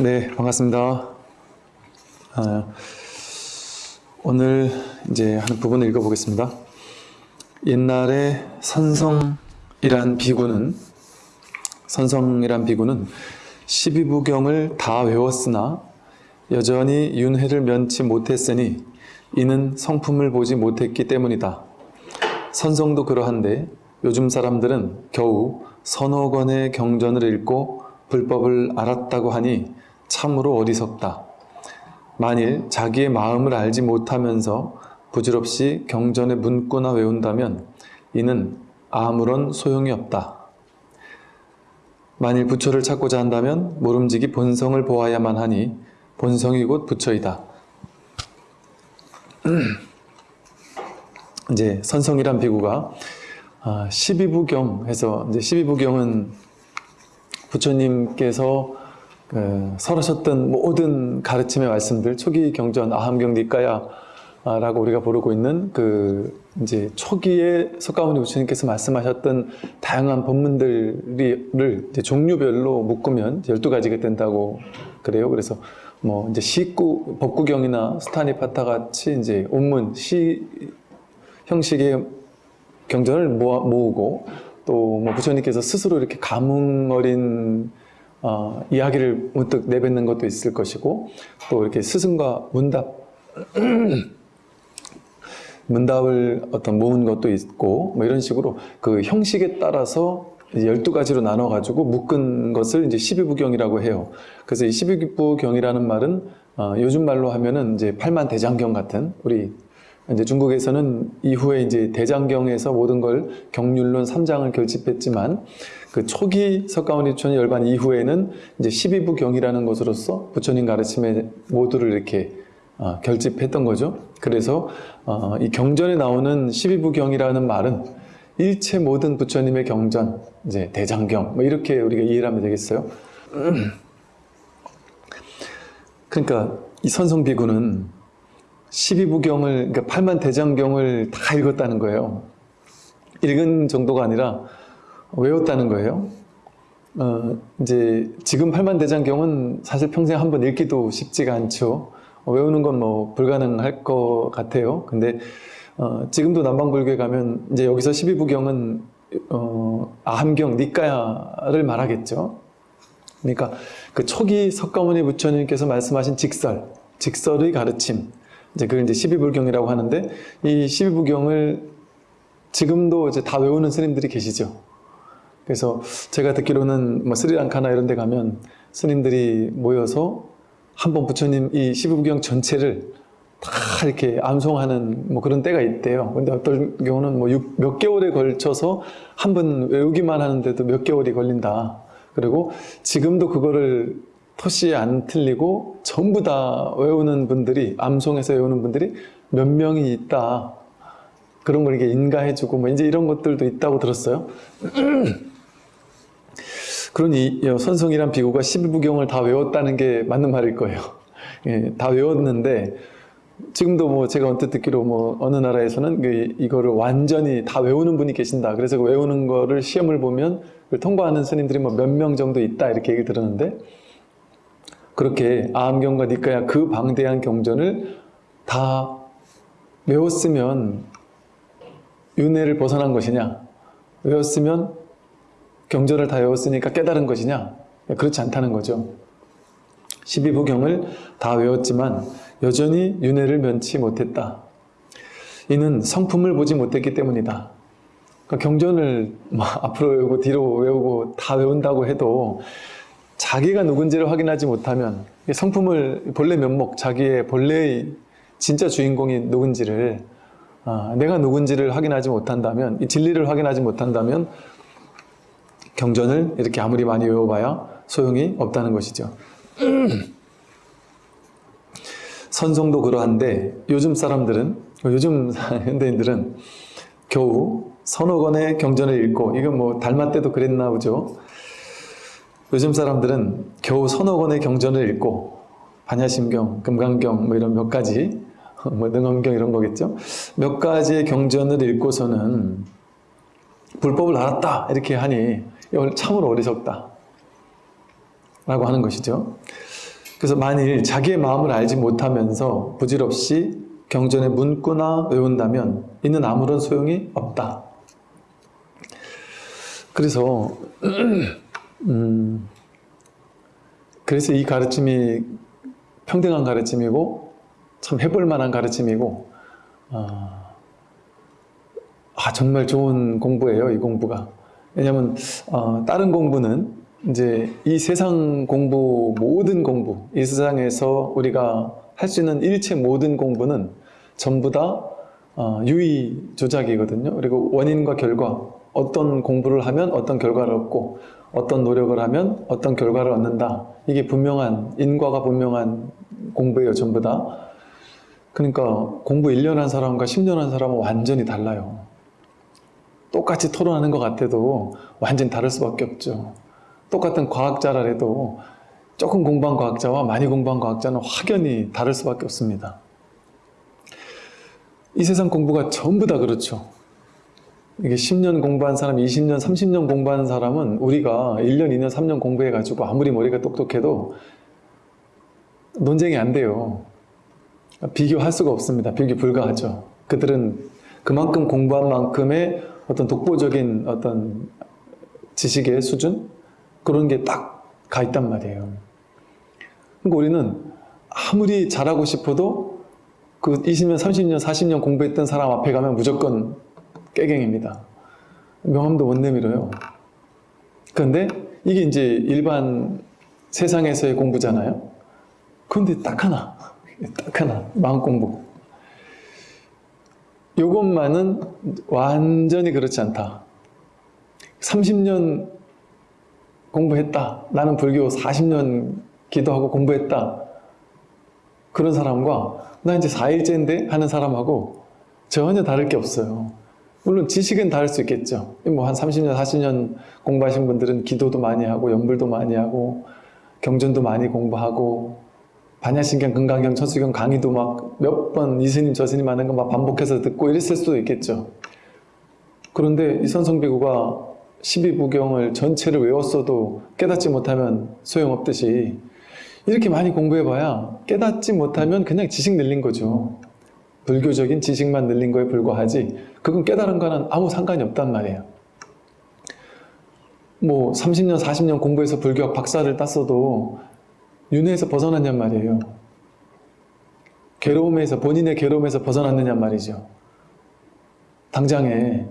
네, 반갑습니다. 아, 오늘 이제 하는 부분을 읽어보겠습니다. 옛날에 선성이란 비구는 선성이란 비구는 12부경을 다 외웠으나 여전히 윤회를 면치 못했으니 이는 성품을 보지 못했기 때문이다. 선성도 그러한데 요즘 사람들은 겨우 서너 권의 경전을 읽고 불법을 알았다고 하니 참으로 어리석다. 만일 자기의 마음을 알지 못하면서 부질없이 경전의 문구나 외운다면 이는 아무런 소용이 없다. 만일 부처를 찾고자 한다면 모름지기 본성을 보아야만 하니 본성이 곧 부처이다. 이제 선성이란 비구가 12부경 해서 이제 12부경은 부처님께서 그 설하셨던 모든 가르침의 말씀들 초기 경전 아함경 니까야 라고 우리가 부르고 있는 그 이제 초기에 석가모니 부처님께서 말씀하셨던 다양한 법문들을 종류별로 묶으면 12가지가 된다고 그래요. 그래서 뭐 이제 시구 법구경이나 스타니파타 같이 이제 온문 시 형식의 경전을 모아, 모으고 또 뭐 부처님께서 스스로 이렇게 감흥 어린 어, 이야기를 문득 내뱉는 것도 있을 것이고 또 이렇게 스승과 문답 문답을 어떤 모은 것도 있고 뭐 이런 식으로 그 형식에 따라서 12가지로 나눠 가지고 묶은 것을 이제 12부경이라고 해요. 그래서 이 12부경이라는 말은 어, 요즘 말로 하면은 이제 팔만 대장경 같은 우리 이제 중국에서는 이후에 이제 대장경에서 모든 걸 경률론 3장을 결집했지만 그 초기 석가모니 부처님 열반 이후에는 이제 12부 경이라는 것으로서 부처님 가르침에 모두를 이렇게 어, 결집했던 거죠. 그래서 어, 이 경전에 나오는 12부 경이라는 말은 일체 모든 부처님의 경전, 이제 대장경 뭐 이렇게 우리가 이해를 하면 되겠어요. 그러니까 이 선성비구는 12부경을 그러니까 8만 대장경을 다 읽었다는 거예요. 읽은 정도가 아니라 외웠다는 거예요. 어, 이제 지금 8만 대장경은 사실 평생 한 번 읽기도 쉽지가 않죠. 외우는 건 뭐 불가능할 것 같아요. 근데 어, 지금도 남방불교에 가면 이제 여기서 12부경은 어, 아함경, 니까야를 말하겠죠. 그러니까 그 초기 석가모니 부처님께서 말씀하신 직설, 직설의 가르침, 이제 그걸 이제 12불경이라고 하는데 이 12부경을 지금도 이제 다 외우는 스님들이 계시죠. 그래서 제가 듣기로는 뭐 스리랑카나 이런 데 가면 스님들이 모여서 한 번 부처님 이 12부경 전체를 다 이렇게 암송하는 뭐 그런 때가 있대요. 근데 어떤 경우는 뭐 몇 개월에 걸쳐서 한 번 외우기만 하는데도 몇 개월이 걸린다. 그리고 지금도 그거를 토시 안 틀리고 전부 다 외우는 분들이 암송해서 외우는 분들이 몇 명이 있다. 그런 걸 이게 인가해주고 뭐 이제 이런 것들도 있다고 들었어요. 그러니 선성이란 비구가 12부경을 다 외웠다는 게 맞는 말일 거예요. 예, 다 외웠는데 지금도 뭐 제가 언뜻 듣기로 뭐 어느 나라에서는 그 이거를 완전히 다 외우는 분이 계신다. 그래서 그 외우는 거를 시험을 보면 통과하는 스님들이 뭐 몇 명 정도 있다 이렇게 얘기 들었는데 그렇게 아함경과 니까야 그 방대한 경전을 다 외웠으면 윤회를 벗어난 것이냐 외웠으면 경전을 다 외웠으니까 깨달은 것이냐? 그렇지 않다는 거죠. 12부경을 다 외웠지만 여전히 윤회를 면치 못했다. 이는 성품을 보지 못했기 때문이다. 그러니까 경전을 앞으로 외우고 뒤로 외우고 다 외운다고 해도 자기가 누군지를 확인하지 못하면 성품을 본래 면목, 자기의 본래의 진짜 주인공이 누군지를 아, 내가 누군지를 확인하지 못한다면 이 진리를 확인하지 못한다면 경전을 이렇게 아무리 많이 외워봐야 소용이 없다는 것이죠. 선성도 그러한데 요즘 사람들은 요즘 현대인들은 겨우 서너 권의 경전을 읽고 이건 뭐 달마 때도 그랬나 보죠. 요즘 사람들은 겨우 서너 권의 경전을 읽고 반야심경, 금강경 뭐 이런 몇 가지 뭐 능엄경 이런 거겠죠. 몇 가지의 경전을 읽고서는 불법을 알았다 이렇게 하니 참으로 어리석다 라고 하는 것이죠. 그래서 만일 자기의 마음을 알지 못하면서 부질없이 경전의 문구나 외운다면 이는 아무런 소용이 없다. 그래서 음, 그래서 이 가르침이 평등한 가르침이고 참 해볼 만한 가르침이고 아, 아, 정말 좋은 공부예요 이 공부가 왜냐하면 어, 다른 공부는 이제 이 세상 공부 모든 공부 이 세상에서 우리가 할 수 있는 일체 모든 공부는 전부 다 어, 유의 조작이거든요. 그리고 원인과 결과 어떤 공부를 하면 어떤 결과를 얻고 어떤 노력을 하면 어떤 결과를 얻는다. 이게 분명한 인과가 분명한 공부예요 전부 다. 그러니까 공부 1년 한 사람과 10년 한 사람은 완전히 달라요 똑같이 토론하는 것 같아도 완전히 다를 수밖에 없죠 똑같은 과학자라 해도 조금 공부한 과학자와 많이 공부한 과학자는 확연히 다를 수밖에 없습니다 이 세상 공부가 전부 다 그렇죠 이게 10년 공부한 사람, 20년, 30년 공부하는 사람은 우리가 1년, 2년, 3년 공부해가지고 아무리 머리가 똑똑해도 논쟁이 안 돼요. 비교할 수가 없습니다. 비교 불가하죠. 그들은 그만큼 공부한 만큼의 어떤 독보적인 어떤 지식의 수준? 그런 게 딱 가 있단 말이에요. 그러니까 우리는 아무리 잘하고 싶어도 그 20년, 30년, 40년 공부했던 사람 앞에 가면 무조건 깨갱입니다. 명함도 못 내밀어요. 그런데 이게 이제 일반 세상에서의 공부잖아요. 그런데 딱 하나, 딱 하나, 마음 공부. 요것만은 완전히 그렇지 않다. 30년 공부했다. 나는 불교 40년 기도하고 공부했다. 그런 사람과 나 이제 4일째인데 하는 사람하고 전혀 다를 게 없어요. 물론 지식은 다를 수 있겠죠. 뭐 한 30년, 40년 공부하신 분들은 기도도 많이 하고 연불도 많이 하고 경전도 많이 공부하고 반야신경, 금강경, 천수경 강의도 막 몇 번 이스님, 저스님 하는 거 막 반복해서 듣고 이랬을 수도 있겠죠. 그런데 이 선성비구가 12부경을 전체를 외웠어도 깨닫지 못하면 소용없듯이 이렇게 많이 공부해봐야 깨닫지 못하면 그냥 지식 늘린 거죠. 불교적인 지식만 늘린 거에 불과하지 그건 깨달은 거는 아무 상관이 없단 말이에요. 뭐 30년, 40년 공부해서 불교학 박사를 땄어도 윤회에서 벗어났냔 말이에요. 괴로움에서, 본인의 괴로움에서 벗어났느냔 말이죠. 당장에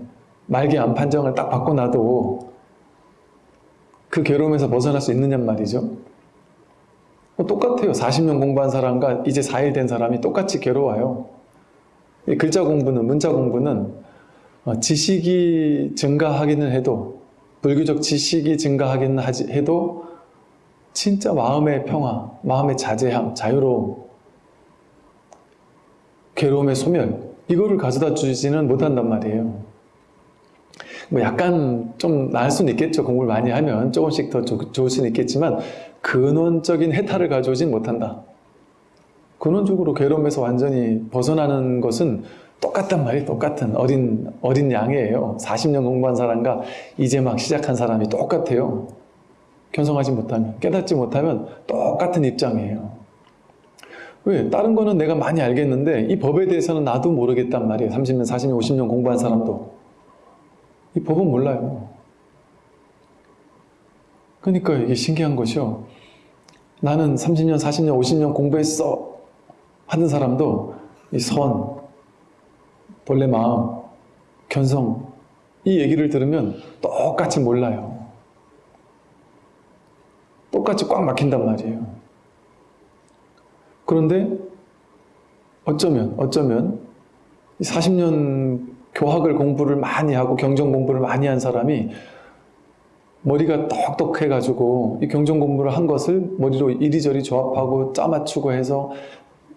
말기 암 판정을 딱 받고 나도 그 괴로움에서 벗어날 수 있느냔 말이죠. 뭐 똑같아요. 40년 공부한 사람과 이제 4일 된 사람이 똑같이 괴로워요. 글자 공부는, 문자 공부는 어, 지식이 증가하기는 해도 불교적 지식이 증가하기는 해도 진짜 마음의 평화, 마음의 자제함, 자유로움, 괴로움의 소멸 이거를 가져다 주지는 못한단 말이에요. 뭐 약간 좀 나을 수는 있겠죠. 공부를 많이 하면 조금씩 더 좋을 수는 있겠지만 근원적인 해탈을 가져오진 못한다. 근원적으로 괴로움에서 완전히 벗어나는 것은 똑같단 말이에요. 똑같은 어린 어린 양이에요. 40년 공부한 사람과 이제 막 시작한 사람이 똑같아요. 견성하지 못하면, 깨닫지 못하면 똑같은 입장이에요. 왜? 다른 거는 내가 많이 알겠는데 이 법에 대해서는 나도 모르겠단 말이에요. 30년, 40년, 50년 공부한 사람도. 이 법은 몰라요. 그러니까 이게 신기한 것이요. 나는 30년, 40년, 50년 공부했어 하는 사람도 이 선, 본래 마음, 견성 이 얘기를 들으면 똑같이 몰라요. 똑같이 꽉 막힌단 말이에요. 그런데 어쩌면 어쩌면 40년 교학을 공부를 많이 하고 경전 공부를 많이 한 사람이 머리가 똑똑해가지고 이 경전 공부를 한 것을 머리로 이리저리 조합하고 짜맞추고 해서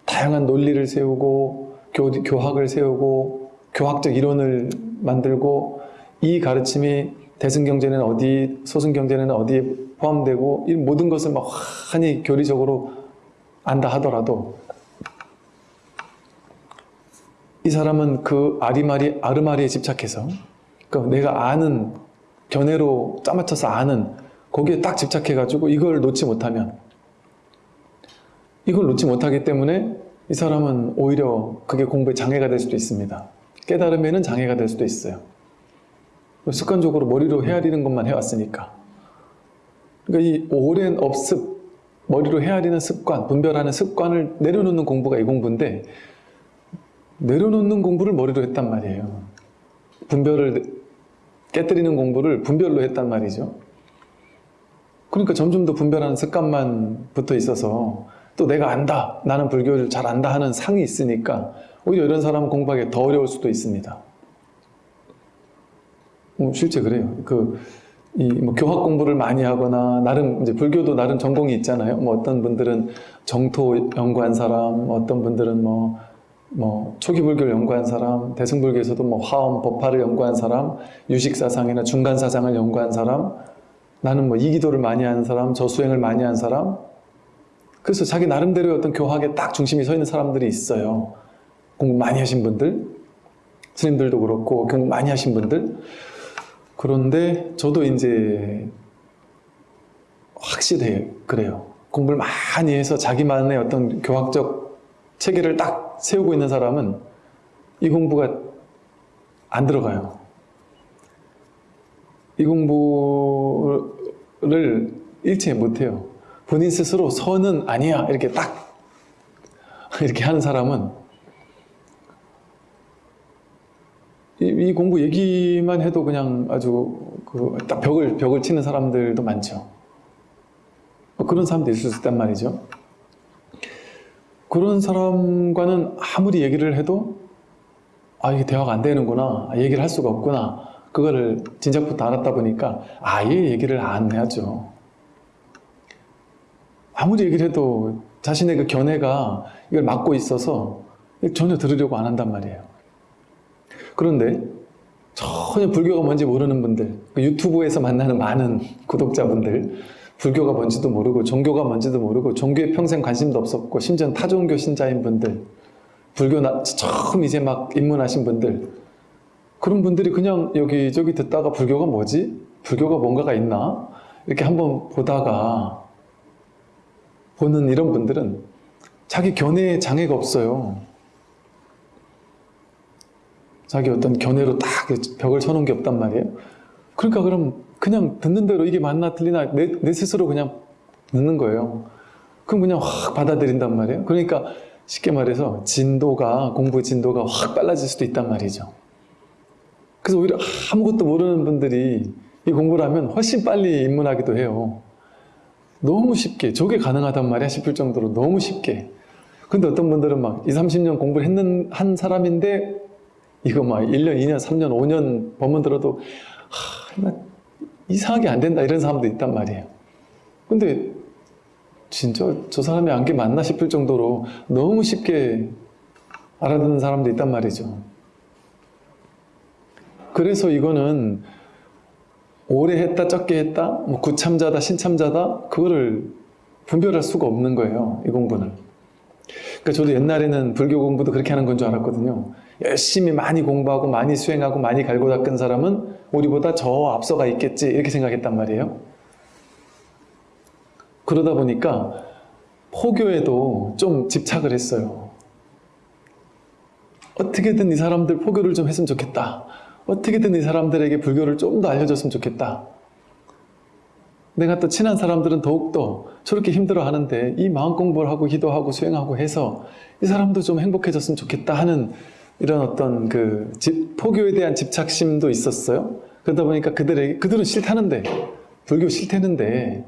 다양한 논리를 세우고 교, 교학을 세우고 교학적 이론을 만들고 이 가르침이 대승경제는 어디, 소승경제는 어디에 포함되고 이 모든 것을 막 환히 교리적으로 안다 하더라도 이 사람은 그 아리마리, 아르마리에 집착해서 그러니까 내가 아는 견해로 짜맞춰서 아는 거기에 딱 집착해가지고 이걸 놓지 못하면 이걸 놓지 못하기 때문에 이 사람은 오히려 그게 공부에 장애가 될 수도 있습니다. 깨달음에는 장애가 될 수도 있어요. 습관적으로 머리로 헤아리는 것만 해왔으니까. 그러니까 이 오랜 업습, 머리로 헤아리는 습관, 분별하는 습관을 내려놓는 공부가 이 공부인데 내려놓는 공부를 머리로 했단 말이에요. 분별을 깨뜨리는 공부를 분별로 했단 말이죠. 그러니까 점점 더 분별하는 습관만 붙어 있어서 또 내가 안다, 나는 불교를 잘 안다 하는 상이 있으니까 오히려 이런 사람은 공부하기 더 어려울 수도 있습니다. 뭐 실제 그래요. 그, 이, 뭐, 교학 공부를 많이 하거나, 나름, 이제 불교도 나름 전공이 있잖아요. 뭐, 어떤 분들은 정토 연구한 사람, 어떤 분들은 뭐, 뭐, 초기 불교를 연구한 사람, 대승불교에서도 뭐, 화엄, 법화를 연구한 사람, 유식사상이나 중간사상을 연구한 사람, 나는 뭐, 이기도를 많이 하는 사람, 저수행을 많이 한 사람, 그래서 자기 나름대로의 어떤 교학에 딱 중심이 서 있는 사람들이 있어요. 공부 많이 하신 분들, 스님들도 그렇고, 공부 많이 하신 분들, 그런데 저도 이제 확실해요. 그래요. 공부를 많이 해서 자기만의 어떤 교학적 체계를 딱 세우고 있는 사람은 이 공부가 안 들어가요. 이 공부를 일체 못해요. 본인 스스로 선은 아니야. 이렇게 딱 이렇게 하는 사람은 이, 이 공부 얘기만 해도 그냥 아주 그 딱 벽을 벽을 치는 사람들도 많죠. 뭐 그런 사람도 있을 수 있단 말이죠. 그런 사람과는 아무리 얘기를 해도 아 이게 대화가 안 되는구나, 아, 얘기를 할 수가 없구나. 그거를 진작부터 알았다 보니까 아예 얘기를 안 해야죠. 아무리 얘기를 해도 자신의 그 견해가 이걸 막고 있어서 전혀 들으려고 안 한단 말이에요. 그런데 전혀 불교가 뭔지 모르는 분들, 그 유튜브에서 만나는 많은 구독자분들, 불교가 뭔지도 모르고 종교가 뭔지도 모르고 종교에 평생 관심도 없었고 심지어 타종교 신자인 분들, 불교 나, 처음 이제 막 입문하신 분들, 그런 분들이 그냥 여기저기 듣다가 불교가 뭐지? 불교가 뭔가가 있나? 이렇게 한번 보다가 보는 이런 분들은 자기 견해에 장애가 없어요. 자기 어떤 견해로 딱 벽을 쳐놓은 게 없단 말이에요. 그러니까 그럼 그냥 듣는 대로 이게 맞나 틀리나 내, 내 스스로 그냥 듣는 거예요. 그럼 그냥 확 받아들인단 말이에요. 그러니까 쉽게 말해서 진도가 공부 진도가 확 빨라질 수도 있단 말이죠. 그래서 오히려 아무것도 모르는 분들이 이 공부를 하면 훨씬 빨리 입문하기도 해요. 너무 쉽게 저게 가능하단 말이야 싶을 정도로 너무 쉽게 근데 어떤 분들은 막 20, 30년 공부를 했는 한 사람인데 이거 막 1년, 2년, 3년, 5년 법문 들어도 하, 나 이상하게 안 된다 이런 사람도 있단 말이에요. 근데 진짜 저 사람이 안게 맞나 싶을 정도로 너무 쉽게 알아듣는 사람도 있단 말이죠. 그래서 이거는 오래 했다 적게 했다 뭐 구참자다 신참자다 그거를 분별할 수가 없는 거예요 이 공부는. 그러니까 저도 옛날에는 불교 공부도 그렇게 하는 건 줄 알았거든요 열심히 많이 공부하고 많이 수행하고 많이 갈고 닦은 사람은 우리보다 저 앞서가 있겠지 이렇게 생각했단 말이에요. 그러다 보니까 포교에도 좀 집착을 했어요. 어떻게든 이 사람들 포교를 좀 했으면 좋겠다. 어떻게든 이 사람들에게 불교를 좀 더 알려줬으면 좋겠다. 내가 또 친한 사람들은 더욱더 저렇게 힘들어 하는데 이 마음 공부를 하고 기도하고 수행하고 해서 이 사람도 좀 행복해졌으면 좋겠다 하는 이런 어떤 그 집, 포교에 대한 집착심도 있었어요. 그러다 보니까 그들에게, 그들은 싫다는데, 불교 싫다는데,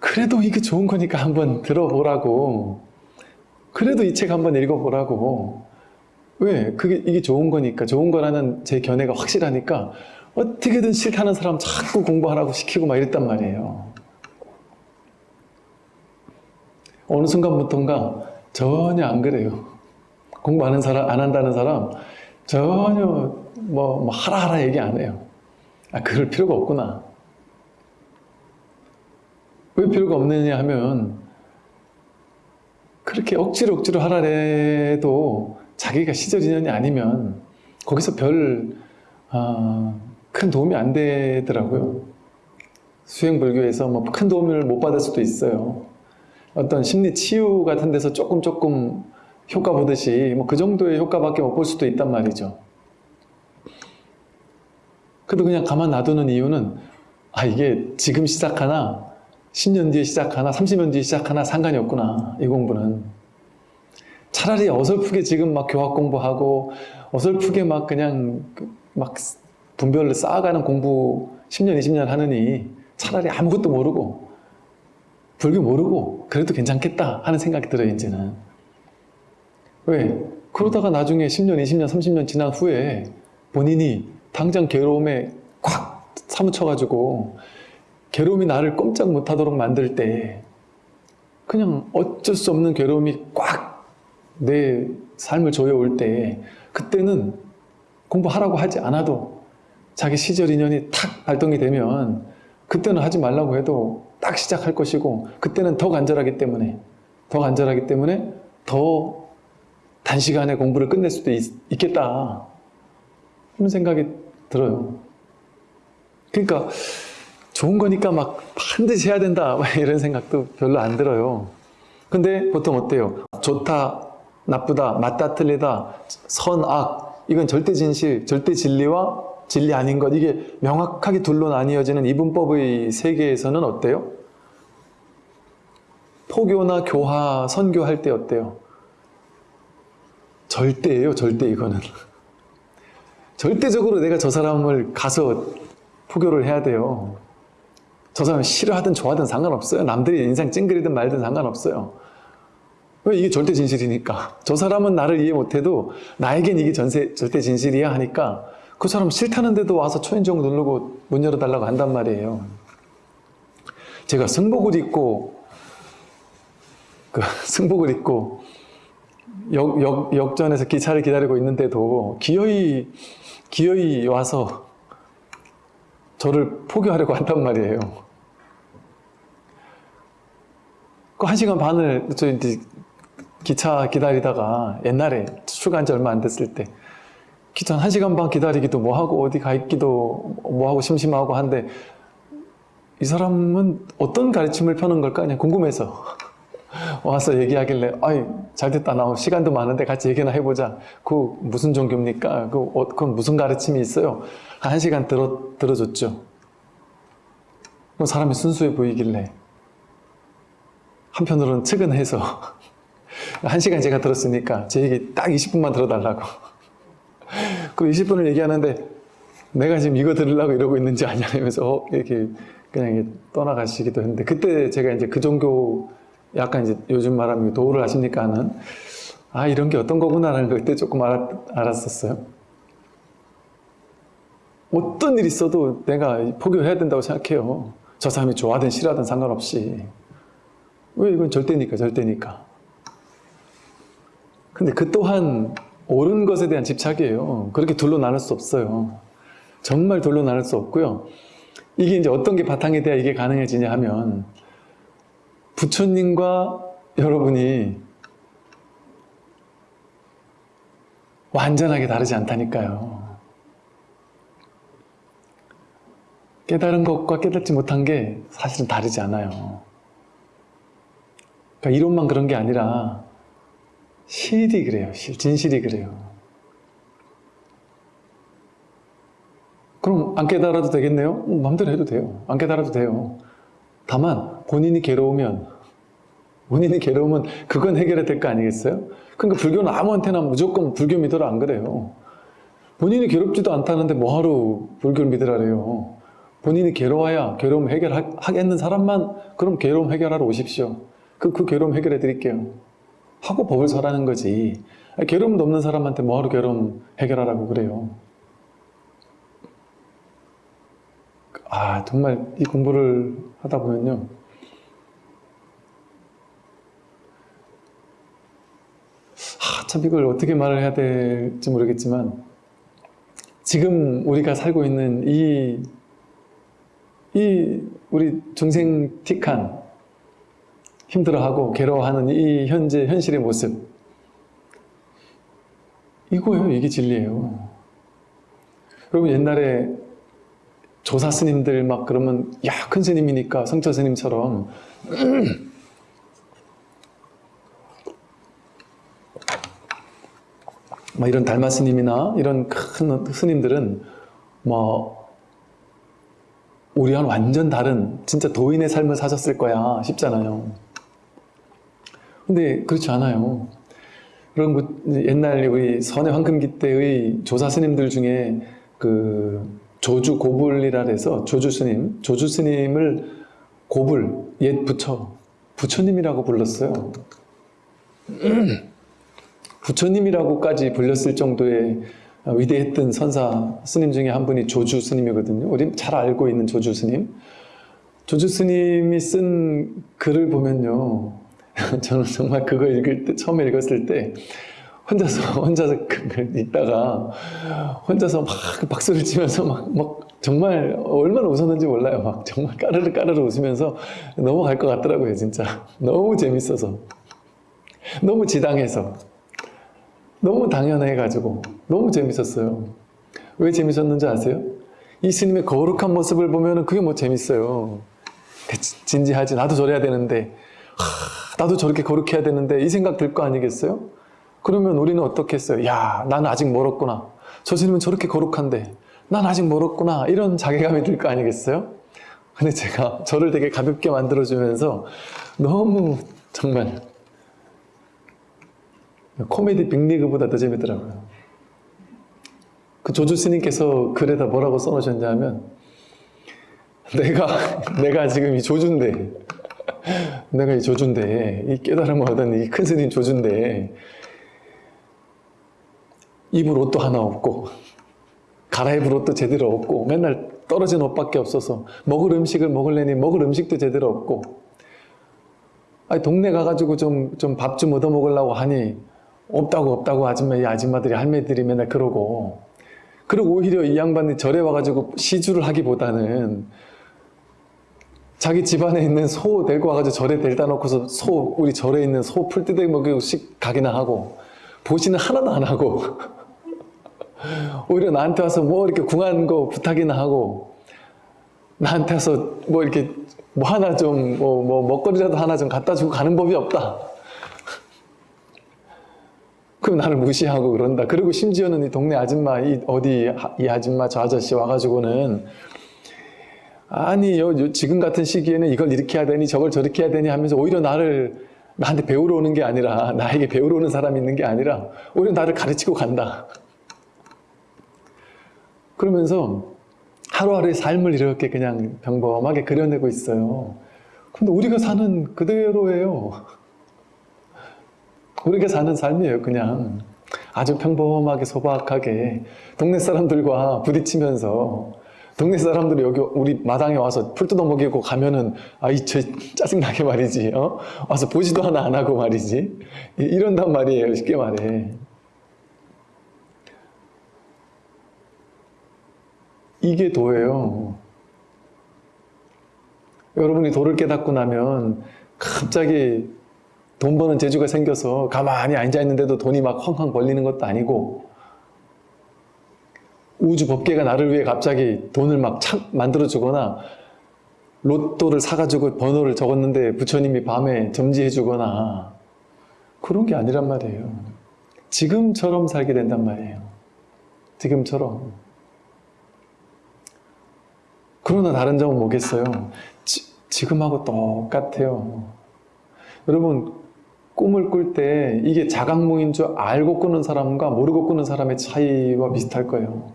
그래도 이게 좋은 거니까 한번 들어보라고, 그래도 이 책 한번 읽어보라고, 왜? 그게 이게 좋은 거니까 좋은 거라는 제 견해가 확실하니까 어떻게든 싫다는 사람 자꾸 공부하라고 시키고 막 이랬단 말이에요. 어느 순간부터인가 전혀 안 그래요. 공부하는 사람, 안 한다는 사람 전혀 뭐, 뭐 하라 하라 얘기 안 해요. 아, 그럴 필요가 없구나. 왜 필요가 없느냐 하면 그렇게 억지로 억지로 하라 해도 자기가 시절 인연이 아니면 거기서 별, 어, 큰 도움이 안 되더라고요. 수행불교에서 뭐 큰 도움을 못 받을 수도 있어요. 어떤 심리 치유 같은 데서 조금 조금 효과 보듯이 뭐 그 정도의 효과밖에 못 볼 수도 있단 말이죠. 그래도 그냥 가만 놔두는 이유는 아 이게 지금 시작하나? 10년 뒤에 시작하나? 30년 뒤에 시작하나? 상관이 없구나 이 공부는. 차라리 어설프게 지금 막 교학 공부하고 어설프게 막 그냥 그막 분별을 쌓아가는 공부 10년 20년 하느니 차라리 아무것도 모르고 불교 모르고 그래도 괜찮겠다 하는 생각이 들어요 이제는 왜? 그러다가 나중에 10년 20년 30년 지난 후에 본인이 당장 괴로움에 콱 사무쳐가지고 괴로움이 나를 꼼짝 못하도록 만들 때 그냥 어쩔 수 없는 괴로움이 꽉 내 삶을 조여올 때 그때는 공부하라고 하지 않아도 자기 시절 인연이 탁 발동이 되면 그때는 하지 말라고 해도 딱 시작할 것이고 그때는 더 간절하기 때문에 더 간절하기 때문에 더 단시간에 공부를 끝낼 수도 있, 있겠다 그런 생각이 들어요 그러니까 좋은 거니까 막 반드시 해야 된다 막 이런 생각도 별로 안 들어요 근데 보통 어때요? 좋다, 나쁘다, 맞다, 틀리다, 선, 악 이건 절대 진실, 절대 진리와 진리 아닌 것 이게 명확하게 둘로 나뉘어지는 이분법의 세계에서는 어때요? 포교나 교화, 선교할 때 어때요? 절대예요, 절대 이거는. 절대적으로 내가 저 사람을 가서 포교를 해야 돼요. 저 사람 싫어하든 좋아하든 상관없어요. 남들이 인상 찡그리든 말든 상관없어요. 왜 이게 절대 진실이니까. 저 사람은 나를 이해 못해도 나에겐 이게 전세, 절대 진실이야 하니까 그 사람 싫다는데도 와서 초인종 누르고 문 열어달라고 한단 말이에요. 제가 승복을 입고 그 승복을 입고 역, 역, 역전에서 기차를 기다리고 있는데도 기어이 기어이 와서 저를 포교하려고 한단 말이에요. 그 한 시간 반을 저 이제 기차 기다리다가 옛날에 출간한 지 얼마 안 됐을 때 기차 한 시간 반 기다리기도 뭐하고 어디 가 있기도 뭐하고 심심하고 한데 이 사람은 어떤 가르침을 펴는 걸까 그냥 궁금해서 와서 얘기하길래 아이 잘됐다 나 시간도 많은데 같이 얘기나 해보자 그 무슨 종교입니까? 그, 어, 그건 무슨 가르침이 있어요? 한 시간 들어, 들어줬죠 그럼 사람이 순수해 보이길래 한편으로는 측은해서 한 시간 제가 들었으니까 제 얘기 딱 20분만 들어달라고 그 20분을 얘기하는데 내가 지금 이거 들으려고 이러고 있는지 아냐 이러면서 어, 이렇게 그냥 떠나가시기도 했는데 그때 제가 이제 그 종교 약간 이제 요즘 말하면 도우를 하십니까? 하는. 아 이런 게 어떤 거구나라는 걸 그때 조금 알았, 알았었어요. 어떤 일 있어도 내가 포교해야 된다고 생각해요. 저 사람이 좋아하든 싫어하든 상관없이. 왜 이건 절대니까 절대니까. 근데 그 또한 옳은 것에 대한 집착이에요. 그렇게 둘로 나눌 수 없어요. 정말 둘로 나눌 수 없고요. 이게 이제 어떤 게 바탕이 돼야 이게 가능해지냐 하면 부처님과 여러분이 완전하게 다르지 않다니까요. 깨달은 것과 깨닫지 못한 게 사실은 다르지 않아요. 그러니까 이론만 그런 게 아니라 실이 그래요. 실, 진실이 그래요. 그럼 안 깨달아도 되겠네요? 음, 마음대로 해도 돼요. 안 깨달아도 돼요. 다만 본인이 괴로우면 본인이 괴로우면 그건 해결해야 될 거 아니겠어요? 그러니까 불교는 아무한테나 무조건 불교 믿으라 안 그래요. 본인이 괴롭지도 않다는데 뭐하러 불교를 믿으라래요. 본인이 괴로워야 괴로움 해결하겠는 사람만 그럼 괴로움 해결하러 오십시오. 그, 그 괴로움 해결해 드릴게요. 하고 법을 설하는 거지. 괴로움도 없는 사람한테 뭐하러 괴로움 해결하라고 그래요. 아 정말 이 공부를 하다 보면요. 아, 참 이걸 어떻게 말을 해야 될지 모르겠지만 지금 우리가 살고 있는 이, 이 우리 중생틱한 힘들어하고 괴로워하는 이 현재 현실의 모습. 이거예요. 이게 진리예요. 여러분 옛날에 조사 스님들 막 그러면 야 큰 스님이니까 성철 스님처럼. 막 이런 달마 스님이나 이런 큰 스님들은 뭐 우리와 완전 다른 진짜 도인의 삶을 사셨을 거야 싶잖아요. 근데 그렇지 않아요. 그런 옛날 우리 선의 황금기 때의 조사 스님들 중에 그 조주 고불이라 해서 조주 스님, 조주 스님을 고불, 옛 부처, 부처님이라고 불렀어요. 부처님이라고까지 불렸을 정도의 위대했던 선사 스님 중에 한 분이 조주 스님이거든요. 우리 잘 알고 있는 조주 스님. 조주 스님이 쓴 글을 보면요. 저는 정말 그거 읽을 때, 처음에 읽었을 때, 혼자서, 혼자서 그 읽다가, 혼자서 막 박수를 치면서 막, 막, 정말 얼마나 웃었는지 몰라요. 막 정말 까르르 까르르 웃으면서 넘어갈 것 같더라고요, 진짜. 너무 재밌어서. 너무 지당해서. 너무 당연해 가지고. 너무 재밌었어요. 왜 재밌었는지 아세요? 이 스님의 거룩한 모습을 보면 그게 뭐 재밌어요. 진지하지. 나도 저래야 되는데. 하, 나도 저렇게 거룩해야 되는데 이 생각 들 거 아니겠어요? 그러면 우리는 어떻게 했어요? 야, 나는 아직 멀었구나. 저 스님은 저렇게 거룩한데 난 아직 멀었구나. 이런 자괴감이 들 거 아니겠어요? 근데 제가 저를 되게 가볍게 만들어주면서 너무 정말 코미디 빅리그보다 더 재밌더라고요. 그 조주 스님께서 글에다 뭐라고 써놓으셨냐면 내가 내가 지금 이 조주인데 내가 이 조주인데 이 깨달음을 얻은 이 큰 스님 조주인데 입을 옷도 하나 없고 갈아입을 옷도 제대로 없고 맨날 떨어진 옷밖에 없어서 먹을 음식을 먹을래니 먹을 음식도 제대로 없고. 아니 동네 가가지고 좀 좀 밥 좀 얻어 먹으려고 하니 없다고 없다고 아줌마 이 아줌마들이 할매들이 맨날 그러고. 그리고 오히려 이 양반이 절에 와가지고 시주를 하기보다는 자기 집안에 있는 소 데리고 와가지고 절에 데려다 놓고서 소 우리 절에 있는 소 풀떼대기 먹이고 씩 가기나 하고 보시는 하나도 안 하고 오히려 나한테 와서 뭐 이렇게 궁한 거 부탁이나 하고 나한테 와서 뭐 이렇게 뭐 하나 좀 뭐 뭐 먹거리라도 하나 좀 갖다 주고 가는 법이 없다. 그럼 나를 무시하고 그런다. 그리고 심지어는 이 동네 아줌마, 이 어디 이 아줌마 저 아저씨 와가지고는 아니 요, 요 지금 같은 시기에는 이걸 이렇게 해야 되니 저걸 저렇게 해야 되니 하면서 오히려 나를 나한테 배우러 오는 게 아니라 나에게 배우러 오는 사람이 있는 게 아니라 오히려 나를 가르치고 간다. 그러면서 하루하루의 삶을 이렇게 그냥 평범하게 그려내고 있어요. 근데 우리가 사는 그대로예요. 우리가 사는 삶이에요, 그냥. 아주 평범하게 소박하게 동네 사람들과 부딪히면서 동네 사람들이 여기 우리 마당에 와서 풀 뜯어 먹이고 가면은 아이 저 짜증나게 말이지 어? 와서 보지도 하나 안 하고 말이지 이런단 말이에요 쉽게 말해 이게 도예요 여러분이 도를 깨닫고 나면 갑자기 돈 버는 재주가 생겨서 가만히 앉아 있는데도 돈이 막 쾅쾅 벌리는 것도 아니고 우주 법계가 나를 위해 갑자기 돈을 막착 만들어 주거나 로또를 사가지고 번호를 적었는데 부처님이 밤에 점지해 주거나 그런 게 아니란 말이에요. 지금처럼 살게 된단 말이에요. 지금처럼. 그러나 다른 점은 뭐겠어요? 지, 지금하고 똑같아요. 여러분 꿈을 꿀 때 이게 자각몽인 줄 알고 꾸는 사람과 모르고 꾸는 사람의 차이와 비슷할 거예요.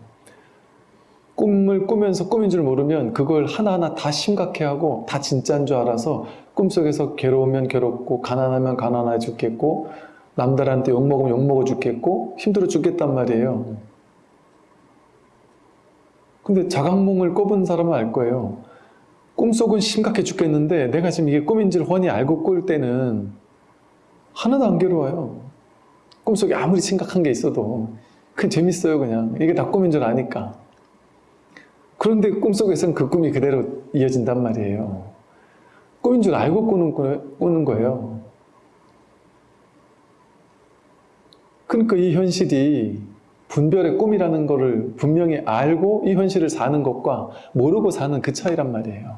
꿈을 꾸면서 꿈인 줄 모르면 그걸 하나하나 다 심각해하고 다 진짜인 줄 알아서 꿈속에서 괴로우면 괴롭고 가난하면 가난해 죽겠고 남들한테 욕먹으면 욕먹어 죽겠고 힘들어 죽겠단 말이에요. 근데 자각몽을 꿔본 사람은 알 거예요. 꿈속은 심각해 죽겠는데 내가 지금 이게 꿈인 줄 훤히 알고 꿀 때는 하나도 안 괴로워요. 꿈속에 아무리 심각한 게 있어도 그냥 재밌어요 그냥. 이게 다 꿈인 줄 아니까. 그런데 꿈속에서는 그 꿈이 그대로 이어진단 말이에요. 꿈인 줄 알고 꾸는, 꾸는 거예요. 그러니까 이 현실이 분별의 꿈이라는 것을 분명히 알고 이 현실을 사는 것과 모르고 사는 그 차이란 말이에요.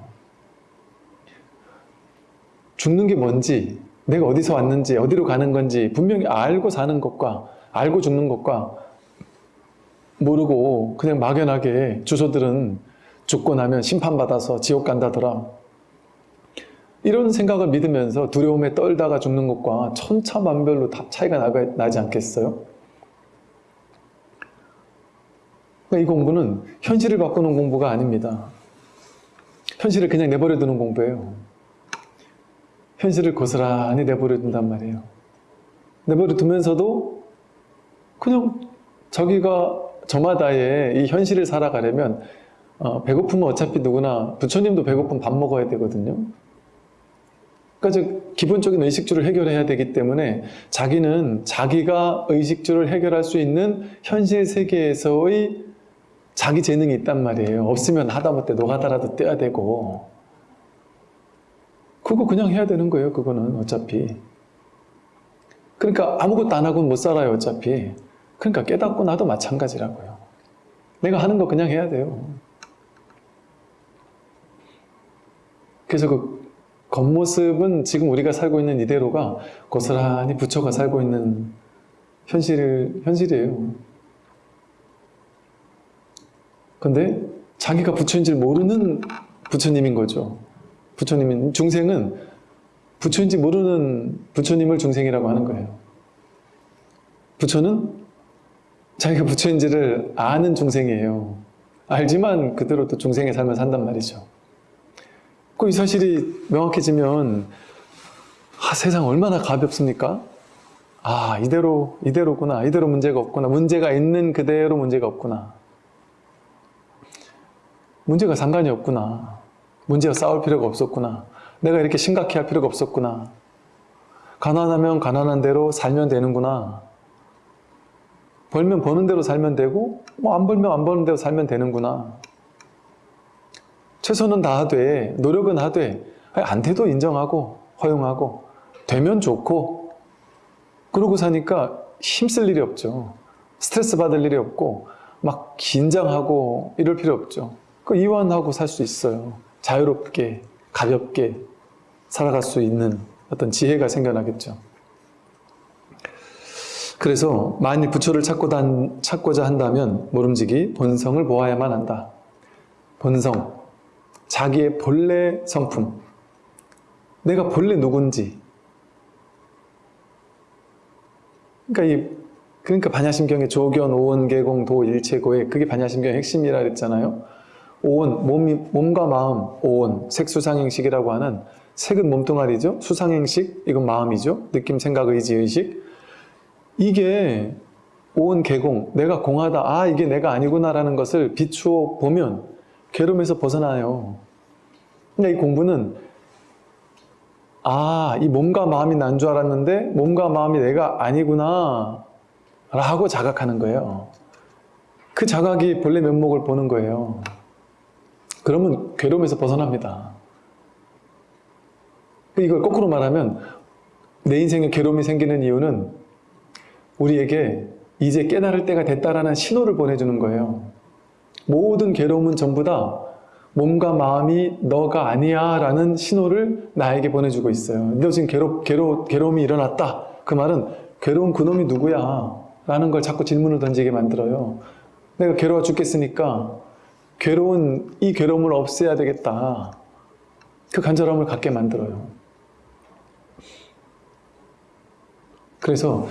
죽는 게 뭔지 내가 어디서 왔는지 어디로 가는 건지 분명히 알고 사는 것과 알고 죽는 것과 모르고 그냥 막연하게 주소들은 죽고 나면 심판받아서 지옥 간다더라. 이런 생각을 믿으면서 두려움에 떨다가 죽는 것과 천차만별로 다 차이가 나, 나지 않겠어요? 그러니까 이 공부는 현실을 바꾸는 공부가 아닙니다. 현실을 그냥 내버려 두는 공부예요. 현실을 고스란히 내버려 둔단 말이에요. 내버려 두면서도 그냥 자기가 저마다의 이 현실을 살아가려면 어, 배고프면 어차피 누구나 부처님도 배고프면 밥 먹어야 되거든요. 그러니까 즉 기본적인 의식주를 해결해야 되기 때문에 자기는 자기가 의식주를 해결할 수 있는 현실 세계에서의 자기 재능이 있단 말이에요. 없으면 하다못해 노가다라도 떼야 되고 그거 그냥 해야 되는 거예요. 그거는 어차피 그러니까 아무것도 안 하고는 못 살아요. 어차피 그러니까 깨닫고 나도 마찬가지라고요. 내가 하는 거 그냥 해야 돼요. 그래서 그 겉모습은 지금 우리가 살고 있는 이대로가 고스란히 부처가 살고 있는 현실, 현실이에요. 근데 자기가 부처인 줄 모르는 부처님인 거죠. 부처님인, 중생은 부처인지 모르는 부처님을 중생이라고 하는 거예요. 부처는 자기가 부처인지를 아는 중생이에요. 알지만 그대로 또 중생의 삶을 산단 말이죠. 그 이 사실이 명확해지면 아, 세상 얼마나 가볍습니까? 아 이대로 이대로구나 이대로 문제가 없구나 문제가 있는 그대로 문제가 없구나 문제가 상관이 없구나. 문제와 싸울 필요가 없었구나. 내가 이렇게 심각해 할 필요가 없었구나. 가난하면 가난한 대로 살면 되는구나. 벌면 버는 대로 살면 되고 뭐 안 벌면 안 버는 대로 살면 되는구나. 최선은 다하되 노력은 하되 안 돼도 인정하고 허용하고 되면 좋고 그러고 사니까 힘쓸 일이 없죠. 스트레스 받을 일이 없고 막 긴장하고 이럴 필요 없죠. 그 이완하고 살 수 있어요. 자유롭게 가볍게 살아갈 수 있는 어떤 지혜가 생겨나겠죠. 그래서 만일 부처를 찾고 자 한다면 모름지기 본성을 보아야만 한다. 본성, 자기의 본래 성품, 내가 본래 누군지. 그러니까 이 그러니까 반야심경의 조견, 오온, 개공, 도, 일체고의 그게 반야심경의 핵심이라 그랬잖아요. 오온, 몸이, 몸과 마음, 오온, 색수상행식이라고 하는 색은 몸뚱아리죠. 수상행식, 이건 마음이죠. 느낌, 생각, 의지, 의식. 이게 오온, 개공, 내가 공하다, 아 이게 내가 아니구나라는 것을 비추어 보면 괴로움에서 벗어나요. 근데 이 공부는 아, 이 몸과 마음이 난 줄 알았는데 몸과 마음이 내가 아니구나 라고 자각하는 거예요. 그 자각이 본래 면목을 보는 거예요. 그러면 괴로움에서 벗어납니다. 이걸 거꾸로 말하면 내 인생에 괴로움이 생기는 이유는 우리에게 이제 깨달을 때가 됐다라는 신호를 보내주는 거예요. 모든 괴로움은 전부 다 몸과 마음이 너가 아니야 라는 신호를 나에게 보내주고 있어요. 너 지금 괴롭, 괴로, 괴로움이 일어났다. 그 말은 괴로운 그놈이 누구야? 라는 걸 자꾸 질문을 던지게 만들어요. 내가 괴로워 죽겠으니까 괴로운 이 괴로움을 없애야 되겠다. 그 간절함을 갖게 만들어요. 그래서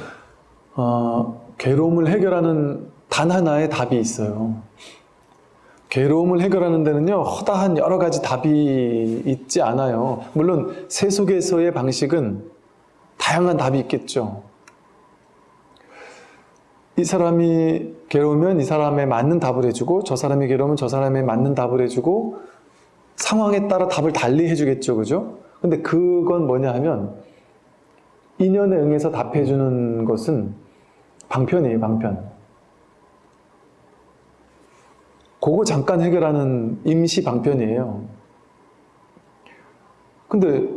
어, 괴로움을 해결하는 단 하나의 답이 있어요. 괴로움을 해결하는 데는요 허다한 여러 가지 답이 있지 않아요 물론 세속에서의 방식은 다양한 답이 있겠죠 이 사람이 괴로우면 이 사람에 맞는 답을 해주고 저 사람이 괴로우면 저 사람에 맞는 답을 해주고 상황에 따라 답을 달리 해주겠죠 그죠? 근데 그건 뭐냐 하면 인연에 응해서 답해주는 것은 방편이에요 방편 그거 잠깐 해결하는 임시 방편이에요. 근데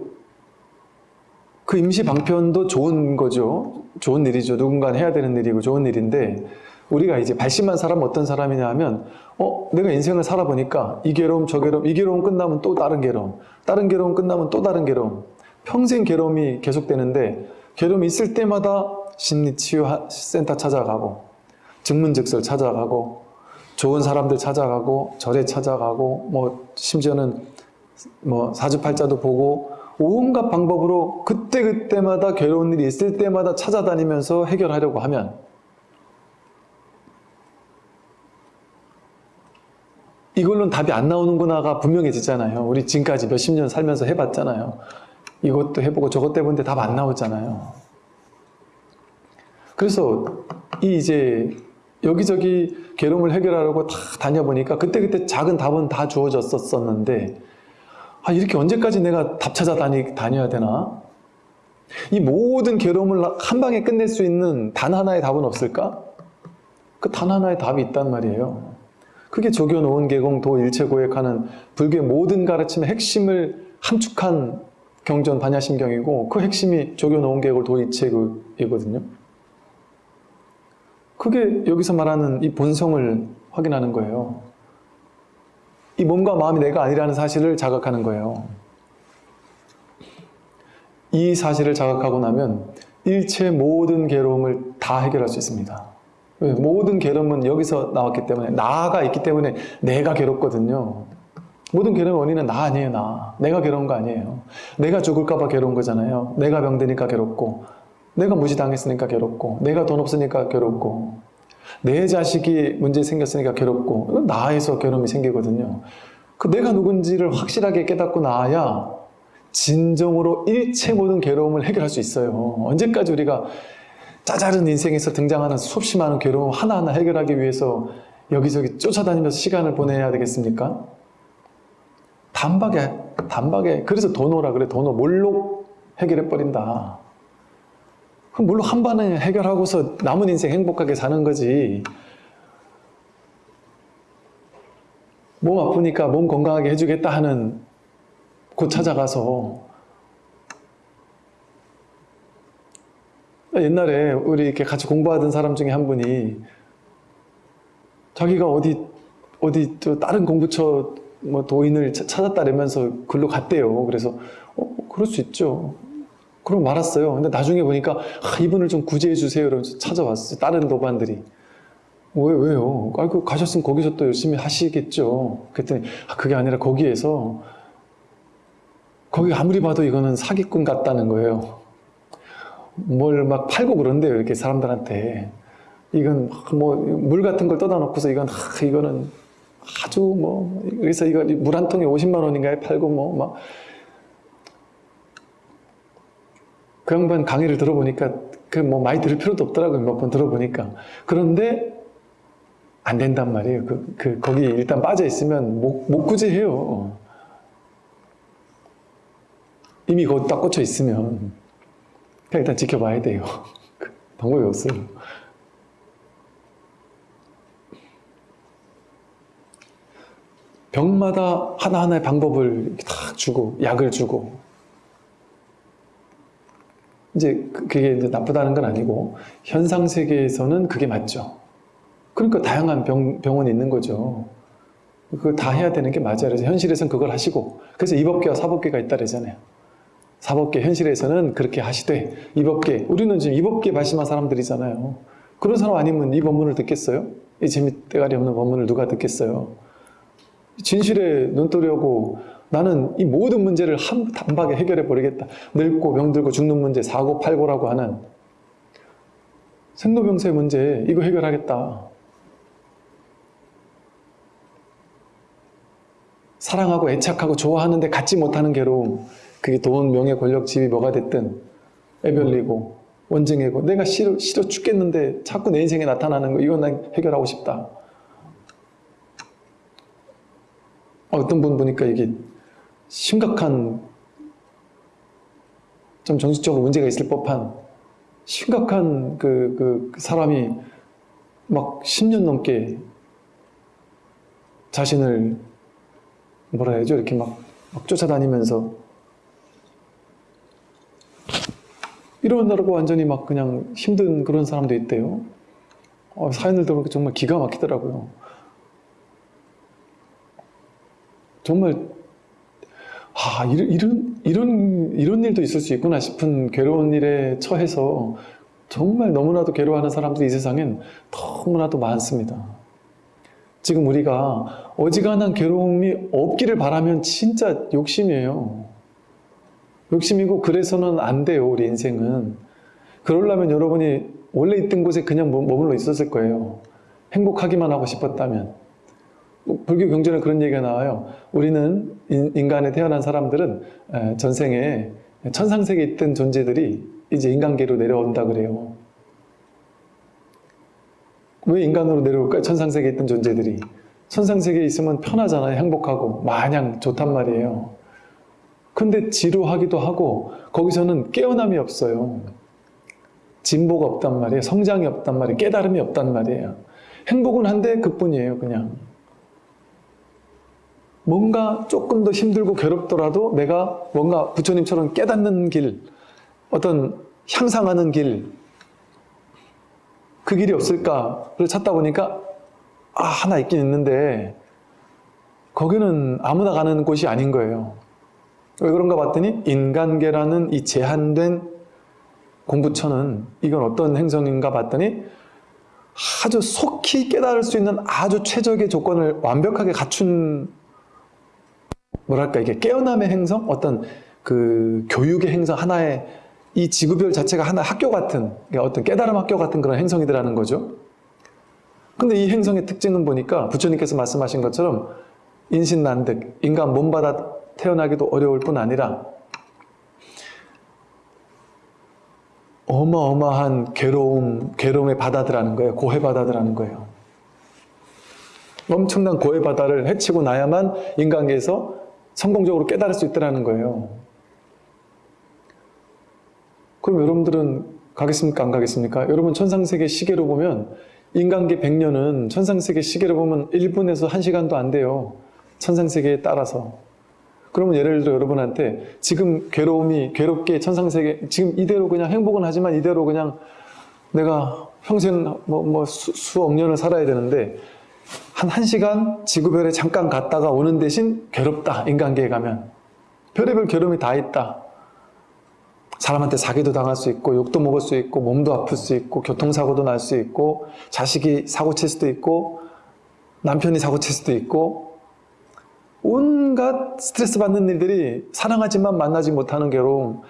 그 임시 방편도 좋은 거죠. 좋은 일이죠. 누군가 해야 되는 일이고 좋은 일인데 우리가 이제 발심한 사람은 어떤 사람이냐 하면 어 내가 인생을 살아보니까 이 괴로움 저 괴로움 이 괴로움 끝나면 또 다른 괴로움 다른 괴로움 끝나면 또 다른 괴로움 평생 괴로움이 계속되는데 괴로움이 있을 때마다 심리치유센터 찾아가고 증문즉설 찾아가고 좋은 사람들 찾아가고 절에 찾아가고 뭐 심지어는 뭐 사주팔자도 보고 온갖 방법으로 그때그때마다 괴로운 일이 있을 때마다 찾아다니면서 해결하려고 하면 이걸로는 답이 안 나오는구나가 분명해지잖아요. 우리 지금까지 몇십 년 살면서 해봤잖아요. 이것도 해보고 저것도 해보는데 답 안 나오잖아요. 그래서 이 이제 여기저기 괴로움을 해결하려고 다 다녀보니까 그때그때 작은 답은 다 주어졌었는데 아 이렇게 언제까지 내가 답 찾아 다니, 다녀야 되나? 이 모든 괴로움을 한 방에 끝낼 수 있는 단 하나의 답은 없을까? 그 단 하나의 답이 있단 말이에요. 그게 조교 노은 계공 도 일체 고액하는 불교의 모든 가르침의 핵심을 함축한 경전 반야심경이고 그 핵심이 조교 노은 계곡 도 일체이거든요. 그게 여기서 말하는 이 본성을 확인하는 거예요. 이 몸과 마음이 내가 아니라는 사실을 자각하는 거예요. 이 사실을 자각하고 나면 일체 모든 괴로움을 다 해결할 수 있습니다. 모든 괴로움은 여기서 나왔기 때문에 나가 있기 때문에 내가 괴롭거든요. 모든 괴로운 원인은 나 아니에요 나. 내가 괴로운 거 아니에요. 내가 죽을까 봐 괴로운 거잖아요. 내가 병드니까 괴롭고 내가 무시당했으니까 괴롭고 내가 돈 없으니까 괴롭고 내 자식이 문제 생겼으니까 괴롭고 나에서 괴로움이 생기거든요. 그 내가 누군지를 확실하게 깨닫고 나야 진정으로 일체 모든 괴로움을 해결할 수 있어요. 언제까지 우리가 짜잘한 인생에서 등장하는 수없이 많은 괴로움 하나하나 해결하기 위해서 여기저기 쫓아다니면서 시간을 보내야 되겠습니까? 단박에 단박에 그래서 도노라 그래 도노 몰록 해결해 버린다. 그럼 물론 한 번에 해결하고서 남은 인생 행복하게 사는 거지. 몸 아프니까 몸 건강하게 해주겠다 하는 곳 찾아가서 옛날에 우리 이렇게 같이 공부하던 사람 중에 한 분이 자기가 어디 어디 또 다른 공부처 뭐 도인을 찾았다면서 글로 갔대요. 그래서 어, 그럴 수 있죠. 그럼 말았어요. 근데 나중에 보니까 아, 이분을 좀 구제해 주세요. 이러면서 찾아왔어요. 다른 도반들이. 왜, 왜요? 아, 그 가셨으면 거기서 또 열심히 하시겠죠. 그랬더니 아, 그게 아니라 거기에서 거기 아무리 봐도 이거는 사기꾼 같다는 거예요. 뭘 막 팔고 그런대요. 이렇게 사람들한테. 이건 뭐 물 같은 걸 떠다 놓고서 이건 아, 이거는 아주 뭐 그래서 이거 물 한 통에 50만 원인가에 팔고 뭐막 그 양반 강의를 들어보니까 그 뭐 많이 들을 필요도 없더라고요. 몇 번 들어보니까. 그런데 안 된단 말이에요. 그, 그 거기 일단 빠져 있으면 못, 못 구제해요. 이미 거기 딱 꽂혀 있으면 그냥 일단 지켜봐야 돼요. 그 방법이 없어요. 병마다 하나하나의 방법을 다 주고 약을 주고 이제 그, 그게 이제 나쁘다는 건 아니고 현상 세계에서는 그게 맞죠. 그러니까 다양한 병, 병원이 있는 거죠. 그거 다 해야 되는 게 맞아요. 그래서 현실에서는 그걸 하시고 그래서 이법계와 사법계가 있다 그러잖아요. 사법계 현실에서는 그렇게 하시되 이법계 우리는 지금 이법계 발심한 사람들이잖아요. 그런 사람 아니면 이 법문을 듣겠어요? 이 재미때가리 없는 법문을 누가 듣겠어요? 진실에 눈 뜨려고 나는 이 모든 문제를 한 단박에 해결해 버리겠다. 늙고 병들고 죽는 문제, 사고 팔고라고 하는 생로병사의 문제 이거 해결하겠다. 사랑하고 애착하고 좋아하는데 갖지 못하는 괴로움 그게 돈, 명예, 권력, 지위 뭐가 됐든 애별리고 원증이고 내가 싫어, 싫어 죽겠는데 자꾸 내 인생에 나타나는 거 이건 난 해결하고 싶다. 어떤 분 보니까 이게 심각한 좀 정신적으로 문제가 있을 법한 심각한 그, 그, 그 사람이 막 10년 넘게 자신을 뭐라 해야죠? 이렇게 막, 막 쫓아다니면서 이러느라고 완전히 막 그냥 힘든 그런 사람도 있대요. 어, 사연을 들어보니까 정말 기가 막히더라고요. 정말 아 이런, 이런 이런 일도 있을 수 있구나 싶은 괴로운 일에 처해서 정말 너무나도 괴로워하는 사람들이 이 세상엔 너무나도 많습니다. 지금 우리가 어지간한 괴로움이 없기를 바라면 진짜 욕심이에요. 욕심이고 그래서는 안 돼요, 우리 인생은. 그러려면 여러분이 원래 있던 곳에 그냥 머- 머물러 있었을 거예요. 행복하기만 하고 싶었다면. 불교 경전에 그런 얘기가 나와요. 우리는 인- 인간에 태어난 사람들은 에, 전생에 천상세계에 있던 존재들이 이제 인간계로 내려온다 그래요. 왜 인간으로 내려올까요? 천상세계에 있던 존재들이. 천상세계에 있으면 편하잖아요. 행복하고 마냥 좋단 말이에요. 근데 지루하기도 하고 거기서는 깨어남이 없어요. 진보가 없단 말이에요. 성장이 없단 말이에요. 깨달음이 없단 말이에요. 행복은 한데 그뿐이에요. 그냥. 뭔가 조금 더 힘들고 괴롭더라도 내가 뭔가 부처님처럼 깨닫는 길, 어떤 향상하는 길, 그 길이 없을까를 찾다 보니까 아, 하나 있긴 있는데 거기는 아무나 가는 곳이 아닌 거예요. 왜 그런가 봤더니 인간계라는 이 제한된 공부처는 이건 어떤 행성인가 봤더니 아주 속히 깨달을 수 있는 아주 최적의 조건을 완벽하게 갖춘 뭐랄까 이게 깨어남의 행성 어떤 그 교육의 행성 하나의 이 지구별 자체가 하나 학교 같은 어떤 깨달음 학교 같은 그런 행성이더라는 거죠. 근데 이 행성의 특징은 보니까 부처님께서 말씀하신 것처럼 인신난득 인간 몸받아 태어나기도 어려울 뿐 아니라 어마어마한 괴로움, 괴로움의 바다들라는 거예요. 고해 바다들라는 거예요. 엄청난 고해 바다를 헤치고 나야만 인간계에서 성공적으로 깨달을 수 있다는 거예요. 그럼 여러분들은 가겠습니까? 안 가겠습니까? 여러분 천상세계 시계로 보면 인간계 100년은 천상세계 시계로 보면 1분에서 1시간도 안 돼요. 천상세계에 따라서. 그러면 예를 들어 여러분한테 지금 괴로움이 괴롭게 천상세계 지금 이대로 그냥 행복은 하지만 이대로 그냥 내가 평생 뭐, 뭐 수, 수억 년을 살아야 되는데 한 1시간 지구별에 잠깐 갔다가 오는 대신 괴롭다 인간계에 가면. 별의별 괴로움이 다 있다. 사람한테 사기도 당할 수 있고 욕도 먹을 수 있고 몸도 아플 수 있고 교통사고도 날 수 있고 자식이 사고 칠 수도 있고 남편이 사고 칠 수도 있고 온갖 스트레스 받는 일들이 사랑하지만 만나지 못하는 괴로움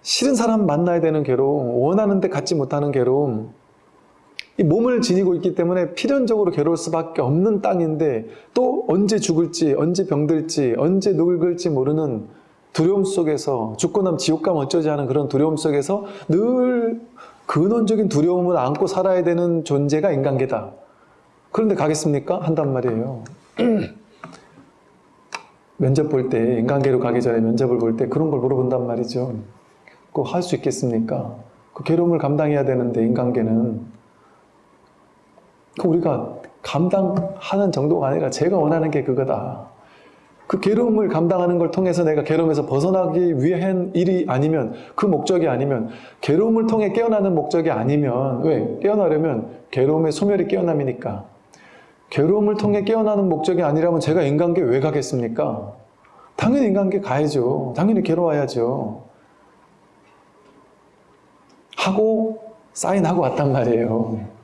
싫은 사람 만나야 되는 괴로움 원하는데 갖지 못하는 괴로움 이 몸을 지니고 있기 때문에 필연적으로 괴로울 수밖에 없는 땅인데 또 언제 죽을지 언제 병들지 언제 늙을지 모르는 두려움 속에서 죽고 나면 지옥 가면 어쩌지 하는 그런 두려움 속에서 늘 근원적인 두려움을 안고 살아야 되는 존재가 인간계다. 그런데 가겠습니까? 한단 말이에요. 면접 볼 때 인간계로 가기 전에 면접을 볼 때 그런 걸 물어본단 말이죠. 꼭할수 있겠습니까? 그 괴로움을 감당해야 되는데 인간계는 그 우리가 감당하는 정도가 아니라 제가 원하는 게 그거다. 그 괴로움을 감당하는 걸 통해서 내가 괴로움에서 벗어나기 위해 한 일이 아니면 그 목적이 아니면 괴로움을 통해 깨어나는 목적이 아니면 왜? 깨어나려면 괴로움의 소멸이 깨어남이니까 괴로움을 통해 깨어나는 목적이 아니라면 제가 인간계 왜 가겠습니까? 당연히 인간계 가야죠. 당연히 괴로워야죠. 하고 사인하고 왔단 말이에요.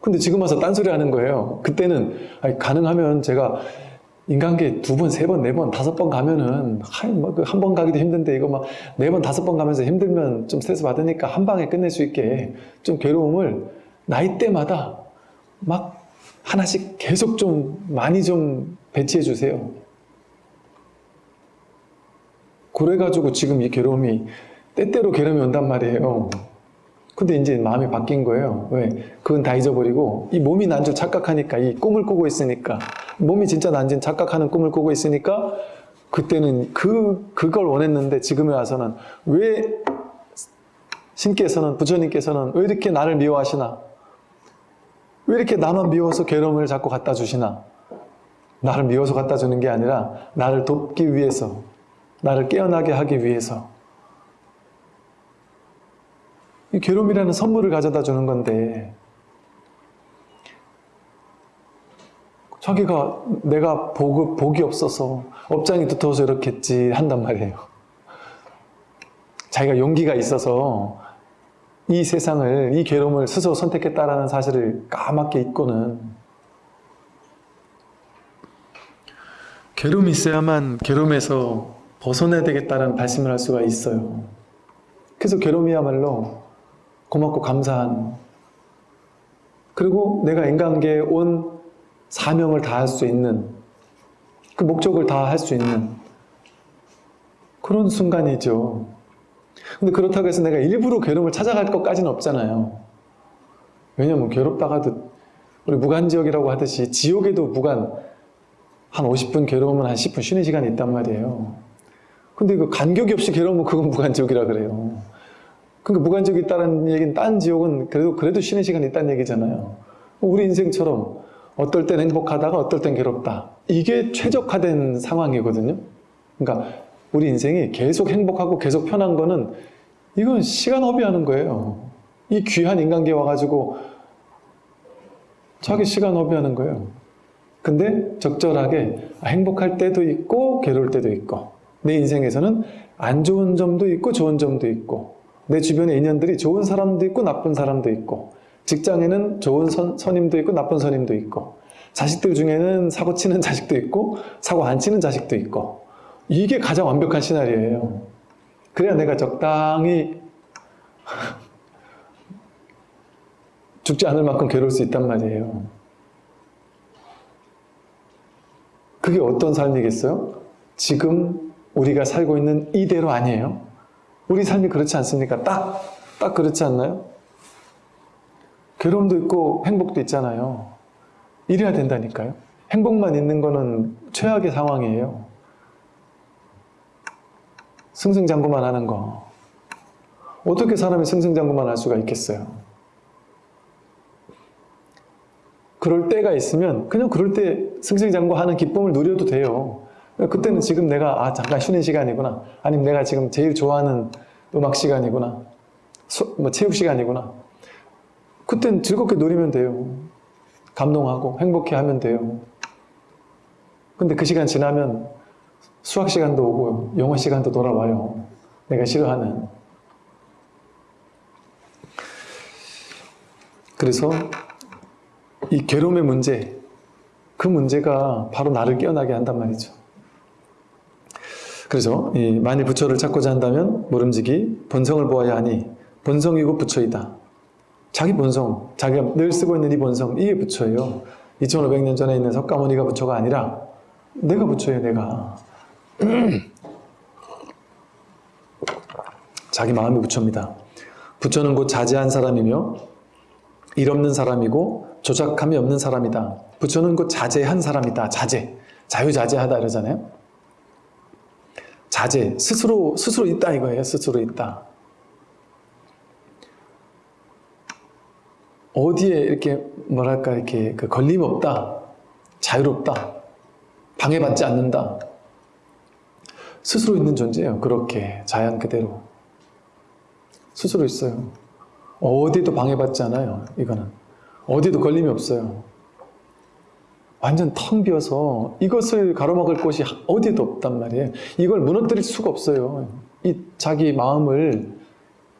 근데 지금 와서 딴소리 하는 거예요. 그때는 아니, 가능하면 제가 인간계 두 번, 세 번, 네 번, 다섯 번 가면은 뭐그한번 가기도 힘든데 이거 막 네 번, 다섯 번 가면서 힘들면 좀 스트레스 받으니까 한 방에 끝낼 수 있게 좀 괴로움을 나이 때마다 막 하나씩 계속 좀 많이 좀 배치해 주세요. 그래가지고 지금 이 괴로움이 때때로 괴로움이 온단 말이에요. 근데 이제 마음이 바뀐 거예요. 왜? 그건 다 잊어버리고 이 몸이 난 줄 착각하니까 이 꿈을 꾸고 있으니까 몸이 진짜 난줄 착각하는 꿈을 꾸고 있으니까 그때는 그 그걸 원했는데 지금에 와서는 왜 신께서는 부처님께서는 왜 이렇게 나를 미워하시나? 왜 이렇게 나만 미워서 괴로움을 자꾸 갖다 주시나? 나를 미워서 갖다 주는 게 아니라 나를 돕기 위해서 나를 깨어나게 하기 위해서 이 괴로움이라는 선물을 가져다 주는 건데 자기가 내가 복, 복이 없어서 업장이 두터워서 이렇게 했지 한단 말이에요. 자기가 용기가 있어서 이 세상을, 이 괴로움을 스스로 선택했다라는 사실을 까맣게 잊고는 괴로움이 있어야만 괴로움에서 벗어나야 되겠다는 말씀을 할 수가 있어요. 그래서 괴로움이야말로 고맙고 감사한 그리고 내가 인간계에 온 사명을 다할 수 있는 그 목적을 다 할 수 있는 그런 순간이죠. 근데 그렇다고 해서 내가 일부러 괴로움을 찾아갈 것까지는 없잖아요. 왜냐면 괴롭다가도 우리 무간지옥이라고 하듯이 지옥에도 무간 한 50분 괴로우면 한 10분 쉬는 시간이 있단 말이에요. 근데 그 간격이 없이 괴로우면 그건 무간지옥이라 그래요. 그러니까 무간지옥이 있다는 얘기는 딴 지옥은 그래도 그래도 쉬는 시간이 있다는 얘기잖아요. 우리 인생처럼 어떨 땐 행복하다가 어떨 땐 괴롭다. 이게 최적화된 상황이거든요. 그러니까 우리 인생이 계속 행복하고 계속 편한 거는 이건 시간 허비하는 거예요. 이 귀한 인간계 와가지고 자기 시간 허비하는 거예요. 근데 적절하게 행복할 때도 있고 괴로울 때도 있고 내 인생에서는 안 좋은 점도 있고 좋은 점도 있고 내 주변의 인연들이 좋은 사람도 있고 나쁜 사람도 있고 직장에는 좋은 선, 선임도 있고 나쁜 선임도 있고 자식들 중에는 사고 치는 자식도 있고 사고 안 치는 자식도 있고 이게 가장 완벽한 시나리오예요. 그래야 내가 적당히 죽지 않을 만큼 괴로울 수 있단 말이에요. 그게 어떤 삶이겠어요? 지금 우리가 살고 있는 이대로 아니에요? 우리 삶이 그렇지 않습니까? 딱, 딱 그렇지 않나요? 괴로움도 있고 행복도 있잖아요. 이래야 된다니까요. 행복만 있는 거는 최악의 상황이에요. 승승장구만 하는 거. 어떻게 사람이 승승장구만 할 수가 있겠어요? 그럴 때가 있으면 그냥 그럴 때 승승장구하는 기쁨을 누려도 돼요. 그때는 지금 내가 아 잠깐 쉬는 시간이구나. 아니면 내가 지금 제일 좋아하는 음악 시간이구나. 수, 뭐 체육 시간이구나. 그땐 즐겁게 누리면 돼요. 감동하고 행복해 하면 돼요. 근데 그 시간 지나면 수학 시간도 오고 영어 시간도 돌아와요. 내가 싫어하는. 그래서 이 괴로움의 문제, 그 문제가 바로 나를 깨어나게 한단 말이죠. 그래서 만일 부처를 찾고자 한다면 모름지기 본성을 보아야 하니 본성이고 부처이다. 자기 본성, 자기가 늘 쓰고 있는 이 본성, 이게 부처예요. 2500년 전에 있는 석가모니가 부처가 아니라 내가 부처예요, 내가. 자기 마음이 부처입니다. 부처는 곧 자제한 사람이며 일 없는 사람이고 조작함이 없는 사람이다. 부처는 곧 자제한 사람이다. 자제. 자유자재하다 이러잖아요. 자제. 스스로, 스스로 있다 이거예요. 스스로 있다. 어디에 이렇게 뭐랄까 이렇게 그 걸림 없다. 자유롭다. 방해받지 않는다. 스스로 있는 존재예요. 그렇게 자연 그대로. 스스로 있어요. 어디도 방해받지 않아요. 이거는. 어디도 걸림이 없어요. 완전 텅 비어서 이것을 가로막을 곳이 어디도 없단 말이에요. 이걸 무너뜨릴 수가 없어요. 이 자기 마음을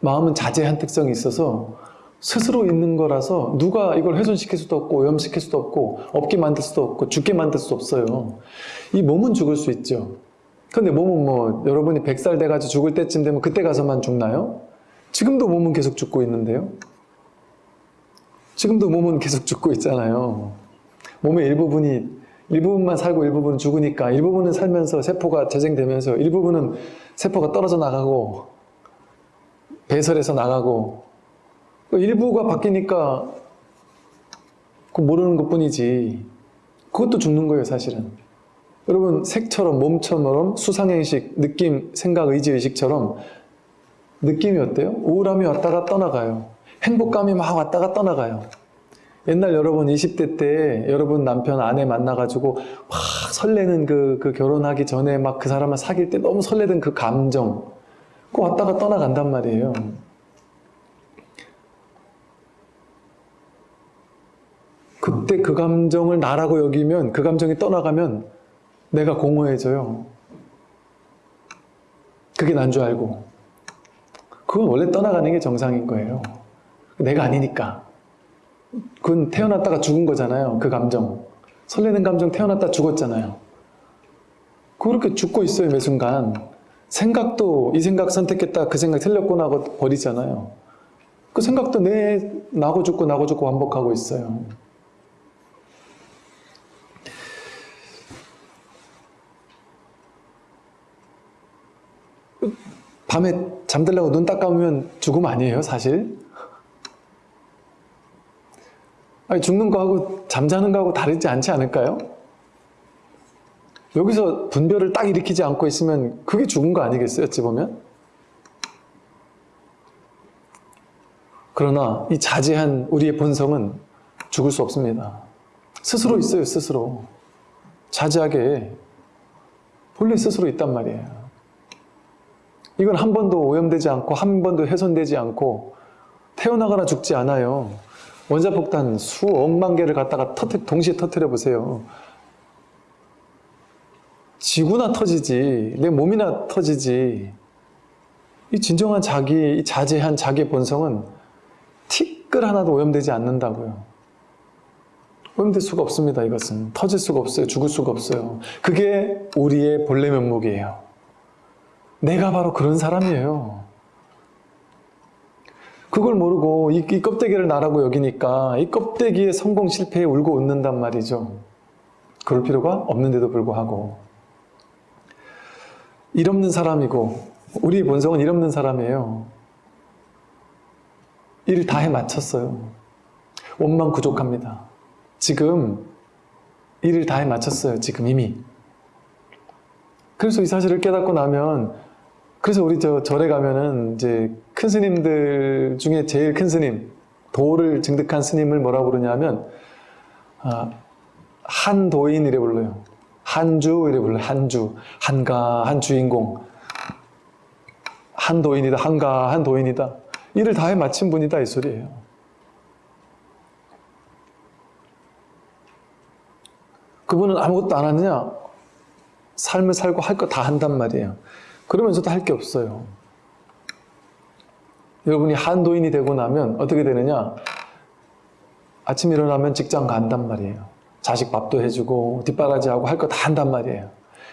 마음은 자제한 특성이 있어서 스스로 있는 거라서 누가 이걸 훼손시킬 수도 없고 오염시킬 수도 없고 없게 만들 수도 없고 죽게 만들 수도 없어요. 이 몸은 죽을 수 있죠. 근데 몸은 뭐 여러분이 100살 돼가지고 죽을 때쯤 되면 그때 가서만 죽나요? 지금도 몸은 계속 죽고 있는데요. 지금도 몸은 계속 죽고 있잖아요. 몸의 일부분이 일부분만 살고 일부분은 죽으니까 일부분은 살면서 세포가 재생되면서 일부분은 세포가 떨어져 나가고 배설해서 나가고 일부가 바뀌니까 그 모르는 것 뿐이지. 그것도 죽는 거예요 사실은. 여러분 색처럼 몸처럼 수상행식, 느낌, 생각, 의지, 의식처럼 느낌이 어때요? 우울함이 왔다가 떠나가요. 행복감이 막 왔다가 떠나가요 옛날 여러분 20대 때 여러분 남편 아내 만나가지고 막 설레는 그, 그 결혼하기 전에 막 그 사람을 사귈 때 너무 설레던 그 감정 그 왔다가 떠나간단 말이에요 그때 그 감정을 나라고 여기면 그 감정이 떠나가면 내가 공허해져요. 그게 난 줄 알고. 그건 원래 떠나가는 게 정상인 거예요. 내가 아니니까. 그건 태어났다가 죽은 거잖아요. 그 감정. 설레는 감정 태어났다 죽었잖아요. 그렇게 죽고 있어요, 매 순간. 생각도 이 생각 선택했다 그 생각 틀렸구나 하고 버리잖아요. 그 생각도 내 나고 죽고 나고 죽고 반복하고 있어요. 밤에 잠들려고 눈 딱 감으면 죽음 아니에요, 사실? 아니, 죽는 거하고 잠자는 거하고 다르지 않지 않을까요? 여기서 분별을 딱 일으키지 않고 있으면 그게 죽은 거 아니겠어요, 어찌 보면? 그러나 이 자제한 우리의 본성은 죽을 수 없습니다. 스스로 있어요, 스스로. 자제하게 본래 스스로 있단 말이에요. 이건 한 번도 오염되지 않고 한 번도 훼손되지 않고 태어나거나 죽지 않아요. 원자폭탄 수억만 개를 갖다가 터트, 동시에 터트려 보세요. 지구나 터지지, 내 몸이나 터지지. 이 진정한 자기, 이 자제한 자기의 본성은 티끌 하나도 오염되지 않는다고요. 오염될 수가 없습니다, 이것은. 터질 수가 없어요. 죽을 수가 없어요. 그게 우리의 본래 면목이에요. 내가 바로 그런 사람이에요. 그걸 모르고 이, 이 껍데기를 나라고 여기니까 이 껍데기의 성공 실패에 울고 웃는단 말이죠. 그럴 필요가 없는데도 불구하고 일 없는 사람이고 우리 본성은 일 없는 사람이에요. 일을 다 해 마쳤어요. 원만 부족합니다. 지금 일을 다 해 마쳤어요. 지금 이미. 그래서 이 사실을 깨닫고 나면 그래서 우리 저 절에 가면은 이제 큰 스님들 중에 제일 큰 스님 도를 증득한 스님을 뭐라고 부르냐면 아, 한도인 이래 불러요. 한주 이래 불러요. 한주 한가한 주인공 한도인이다 한가한 도인이다 일을 다 해 마친 분이다 이 소리예요. 그분은 아무것도 안 하느냐? 삶을 살고 할 거 다 한단 말이에요. 그러면서도 할 게 없어요. 여러분이 한도인이 되고 나면 어떻게 되느냐? 아침 일어나면 직장 간단 말이에요. 자식 밥도 해주고 뒷바라지하고 할 거 다 한단 말이에요.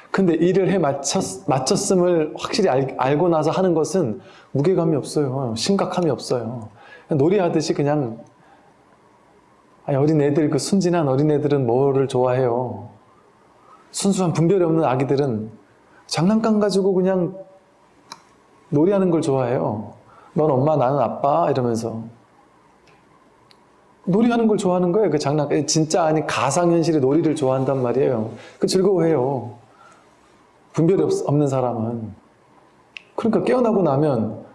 근데 일을 해 마쳤, 마쳤음을 확실히 알, 알고 나서 하는 것은 무게감이 없어요. 심각함이 없어요. 놀이하듯이 그냥 어린애들, 그 순진한 어린애들은 뭐를 좋아해요? 순수한 분별이 없는 아기들은 장난감 가지고 그냥 놀이하는 걸 좋아해요. 넌 엄마, 나는 아빠 이러면서 놀이하는 걸 좋아하는 거예요. 그 장난 진짜 아닌 가상현실의 놀이를 좋아한단 말이에요. 그 즐거워해요. 분별이 없, 없는 사람은 그러니까 깨어나고 나면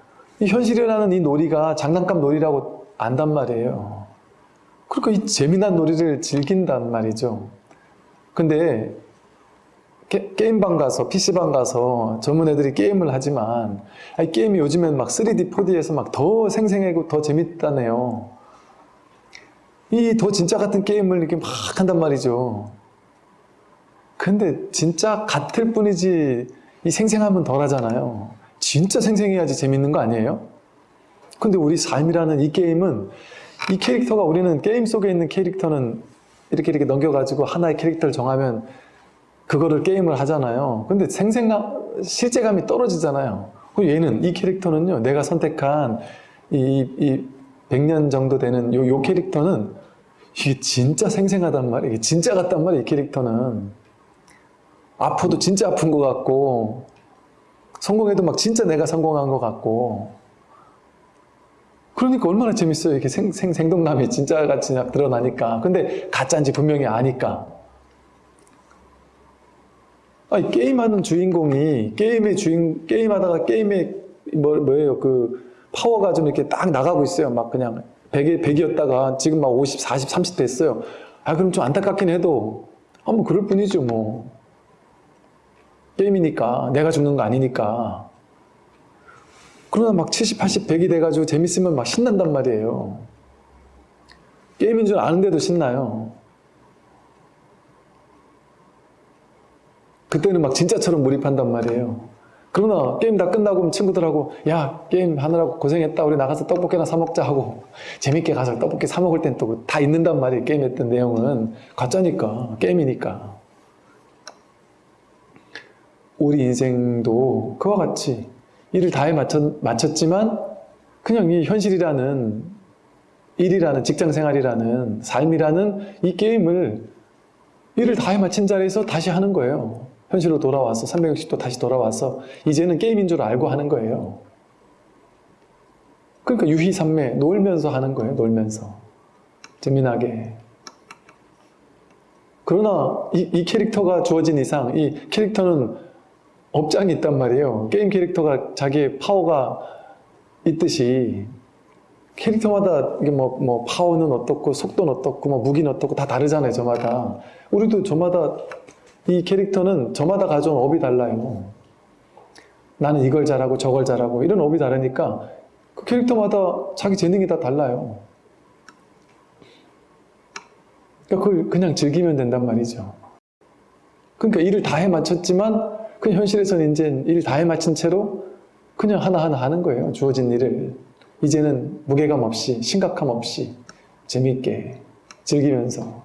이 현실이라는 이 놀이가 장난감 놀이라고 안단 말이에요. 그러니까 이 재미난 놀이를 즐긴단 말이죠. 근데 게, 임방 가서 PC방 가서 전문 애들이 게임을 하지만 아니, 게임이 요즘엔 막 3D, 4D에서 막 더 생생하고 더 재밌다네요. 이 더 진짜 같은 게임을 이렇게 막 한단 말이죠. 근데 진짜 같을 뿐이지 이 생생함은 덜 하잖아요. 진짜 생생해야지 재밌는 거 아니에요? 근데 우리 삶이라는 이 게임은 이 캐릭터가 우리는 게임 속에 있는 캐릭터는 이렇게 이렇게 넘겨가지고 하나의 캐릭터를 정하면 그거를 게임을 하잖아요. 근데 생생감, 실제감이 떨어지잖아요. 얘는, 이 캐릭터는요, 내가 선택한 이, 이 100년 정도 되는 요, 요 캐릭터는 이게 진짜 생생하단 말이에요. 진짜 같단 말이에요, 이 캐릭터는. 아파도 진짜 아픈 것 같고, 성공해도 막 진짜 내가 성공한 것 같고, 그러니까 얼마나 재밌어요. 이렇게 생, 생, 생동감이 진짜 같이 드러나니까. 근데 가짜인지 분명히 아니까. 아니, 게임하는 주인공이 게임의 주인 게임하다가 게임의 뭐, 뭐예요? 그 파워가 좀 이렇게 딱 나가고 있어요. 막 그냥 100이 100이었다가 지금 막 50, 40, 30 됐어요. 아 그럼 좀 안타깝긴 해도 한번 그럴 뿐이죠 뭐. 게임이니까. 내가 죽는 거 아니니까. 그러나 막 70, 80, 100이 돼가지고 재밌으면 막 신난단 말이에요. 게임인 줄 아는데도 신나요 그때는 막 진짜처럼 몰입한단 말이에요. 그러나 게임 다 끝나고 친구들하고 야 게임 하느라고 고생했다 우리 나가서 떡볶이나 사 먹자 하고 재밌게 가서 떡볶이 사 먹을 땐 또 다 있는단 말이에요 게임 했던 내용은 가짜니까 게임이니까 우리 인생도 그와 같이 일을 다해 맞췄, 맞췄지만 그냥 이 현실이라는 일이라는 직장 생활이라는 삶이라는 이 게임을 일을 다해 마친 자리에서 다시 하는 거예요. 현실로 돌아와서 360도 다시 돌아와서 이제는 게임인 줄 알고 하는 거예요. 그러니까 유희산매 놀면서 하는 거예요. 놀면서 재미나게. 그러나 이, 이 캐릭터가 주어진 이상 이 캐릭터는 업장이 있단 말이에요. 게임 캐릭터가 자기의 파워가 있듯이 캐릭터마다 이게 뭐, 뭐 파워는 어떻고 속도는 어떻고 뭐 무기는 어떻고 다 다르잖아요. 저마다 우리도 저마다 이 캐릭터는 저마다 가져온 업이 달라요. 나는 이걸 잘하고 저걸 잘하고 이런 업이 다르니까 그 캐릭터마다 자기 재능이 다 달라요. 그러니까 그걸 그냥 즐기면 된단 말이죠. 그러니까 일을 다해 맞췄지만 그 현실에서는 이제 일다해 맞춘 채로 그냥 하나하나 하는 거예요. 주어진 일을. 이제는 무게감 없이 심각함 없이 재미있게 즐기면서